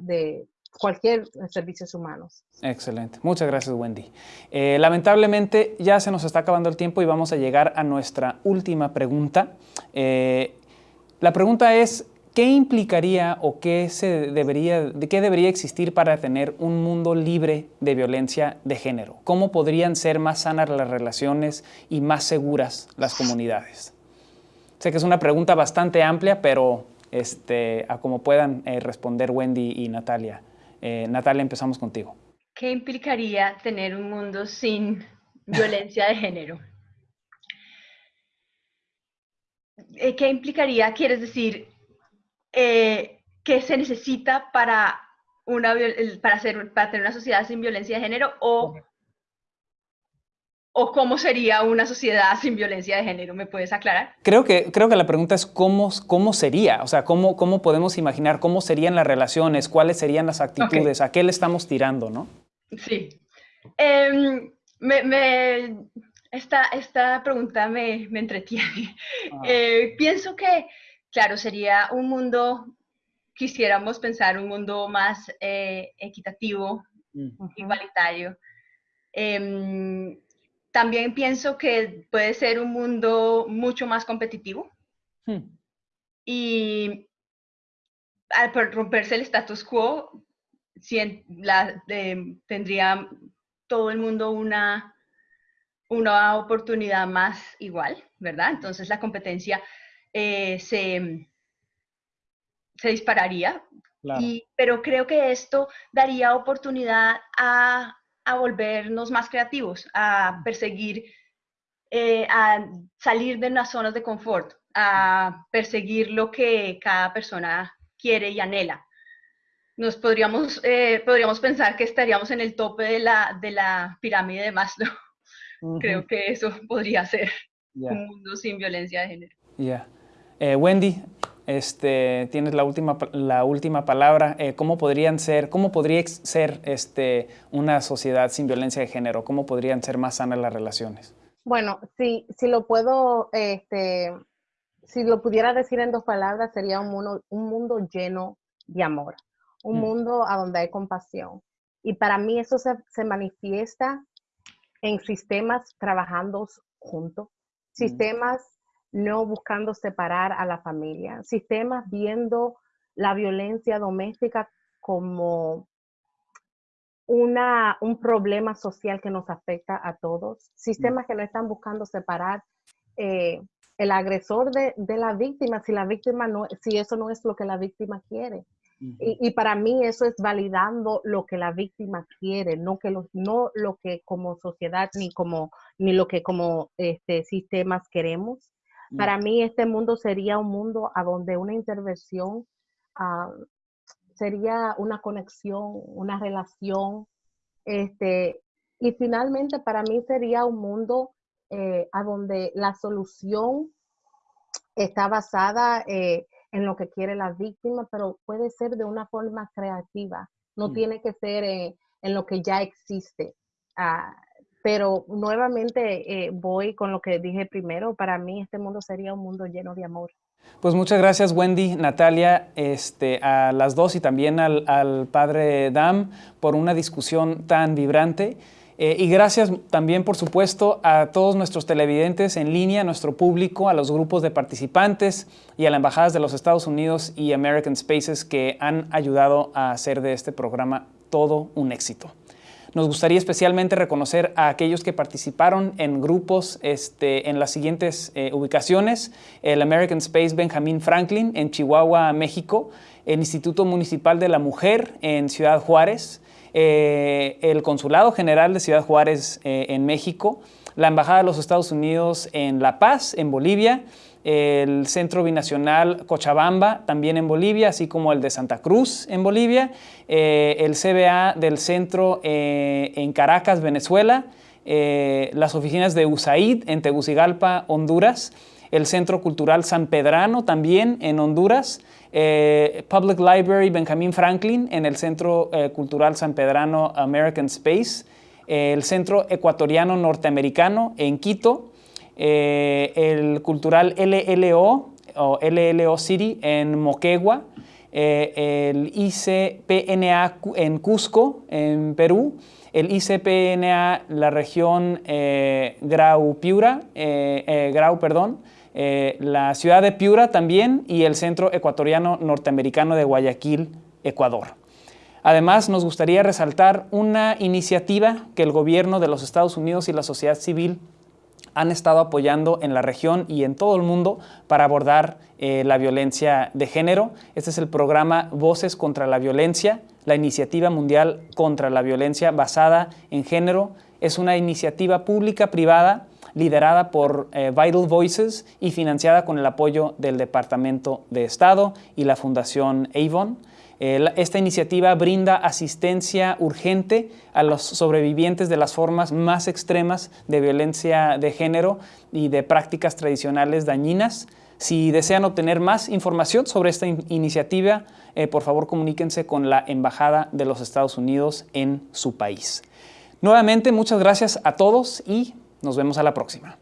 de cualquier servicios humanos. Excelente. Muchas gracias, Wendy. Eh, lamentablemente ya se nos está acabando el tiempo y vamos a llegar a nuestra última pregunta. Eh, la pregunta es, ¿qué implicaría o qué, se debería, de qué debería existir para tener un mundo libre de violencia de género? ¿Cómo podrían ser más sanas las relaciones y más seguras las comunidades? Sé que es una pregunta bastante amplia, pero este, a cómo puedan eh, responder Wendy y Natalia. Eh, Natalia, empezamos contigo. ¿Qué implicaría tener un mundo sin violencia de género? Eh, ¿Qué implicaría, quieres decir, qué se necesita para, una, para, hacer, para tener una sociedad sin violencia de género o o cómo sería una sociedad sin violencia de género? ¿Me puedes aclarar? Creo que, creo que la pregunta es cómo, cómo sería, o sea, cómo, cómo podemos imaginar, cómo serían las relaciones, cuáles serían las actitudes, a qué le estamos tirando, ¿no? Sí. Em, me, esta, esta, pregunta me, me entretiene. Ah. Eh, pienso que, claro, sería un mundo, quisiéramos pensar un mundo más eh, equitativo, mm. igualitario. Em, también pienso que puede ser un mundo mucho más competitivo. Hmm. Y al romperse el status quo, tendría todo el mundo una, una oportunidad más igual, ¿verdad? Entonces la competencia eh, se, se dispararía. pero creo que esto daría oportunidad a a volvernos más creativos, a perseguir, eh, a salir de las zonas de confort, a perseguir lo que cada persona quiere y anhela. Nos podríamos, eh, podríamos pensar que estaríamos en el tope de la, de la pirámide de Maslow. Creo que eso podría ser un mundo sin violencia de género. Ya. Eh, Wendy, este, tienes la última, la última palabra. Eh, ¿Cómo podrían ser, cómo podría ser este, una sociedad sin violencia de género? ¿Cómo podrían ser más sanas las relaciones? Bueno, si, si lo puedo, este, si lo pudiera decir en dos palabras, sería un mundo, un mundo lleno de amor, un mm. mundo a donde hay compasión. Y para mí eso se, se manifiesta en sistemas trabajando juntos, mm. sistemas no buscando separar a la familia, sistemas viendo la violencia doméstica como una, un problema social que nos afecta a todos, sistemas que no están buscando separar eh, el agresor de, la víctima si la víctima no, si eso no es lo que la víctima quiere. y, para mí eso es validando lo que la víctima quiere, no, que lo, no lo que como sociedad ni, como, ni lo que como este, sistemas queremos. Para mí este mundo sería un mundo a donde una intervención ah, sería una conexión, una relación, este, y finalmente para mí sería un mundo eh, a donde la solución está basada eh, en lo que quiere la víctima, pero puede ser de una forma creativa, no mm. tiene que ser en lo que ya existe. Ah, pero nuevamente eh, voy con lo que dije primero, para mí este mundo sería un mundo lleno de amor. Pues muchas gracias Wendy, Natalia, este, a las dos y también al, padre Dam por una discusión tan vibrante. Eh, y gracias también, por supuesto, a todos nuestros televidentes en línea, a nuestro público, a los grupos de participantes y a las embajadas de los Estados Unidos y American Spaces que han ayudado a hacer de este programa todo un éxito. Nos gustaría especialmente reconocer a aquellos que participaron en grupos este, en las siguientes eh, ubicaciones. El American Space Benjamin Franklin en Chihuahua, México. El Instituto Municipal de la Mujer en Ciudad Juárez. Eh, el Consulado General de Ciudad Juárez eh, en México. La Embajada de los Estados Unidos en La Paz, en Bolivia el Centro Binacional Cochabamba, también en Bolivia, así como el de Santa Cruz en Bolivia, eh, el CBA del Centro eh, en Caracas, Venezuela, eh, las oficinas de USAID en Tegucigalpa, Honduras, el Centro Cultural San Pedrano también en Honduras, Public Library Benjamin Franklin en el Centro Cultural San Pedrano American Space, el Centro Ecuatoriano Norteamericano en Quito, eh, el cultural LLO o LLO City en Moquegua, eh, el ICPNA en Cusco, en Perú, el ICPNA, la región eh, Grau Piura, Grau, perdón, la ciudad de Piura también y el Centro Ecuatoriano Norteamericano de Guayaquil, Ecuador. Además, nos gustaría resaltar una iniciativa que el gobierno de los Estados Unidos y la sociedad civil han estado apoyando en la región y en todo el mundo para abordar eh, la violencia de género. Este es el programa Voces contra la Violencia, la iniciativa mundial contra la violencia basada en género. Es una iniciativa pública-privada liderada por eh, Vital Voices y financiada con el apoyo del Departamento de Estado y la Fundación Avon. Eh, esta iniciativa brinda asistencia urgente a los sobrevivientes de las formas más extremas de violencia de género y de prácticas tradicionales dañinas. Si desean obtener más información sobre esta iniciativa, eh, por favor comuníquense con la Embajada de los Estados Unidos en su país. Nuevamente, muchas gracias a todos y nos vemos a la próxima.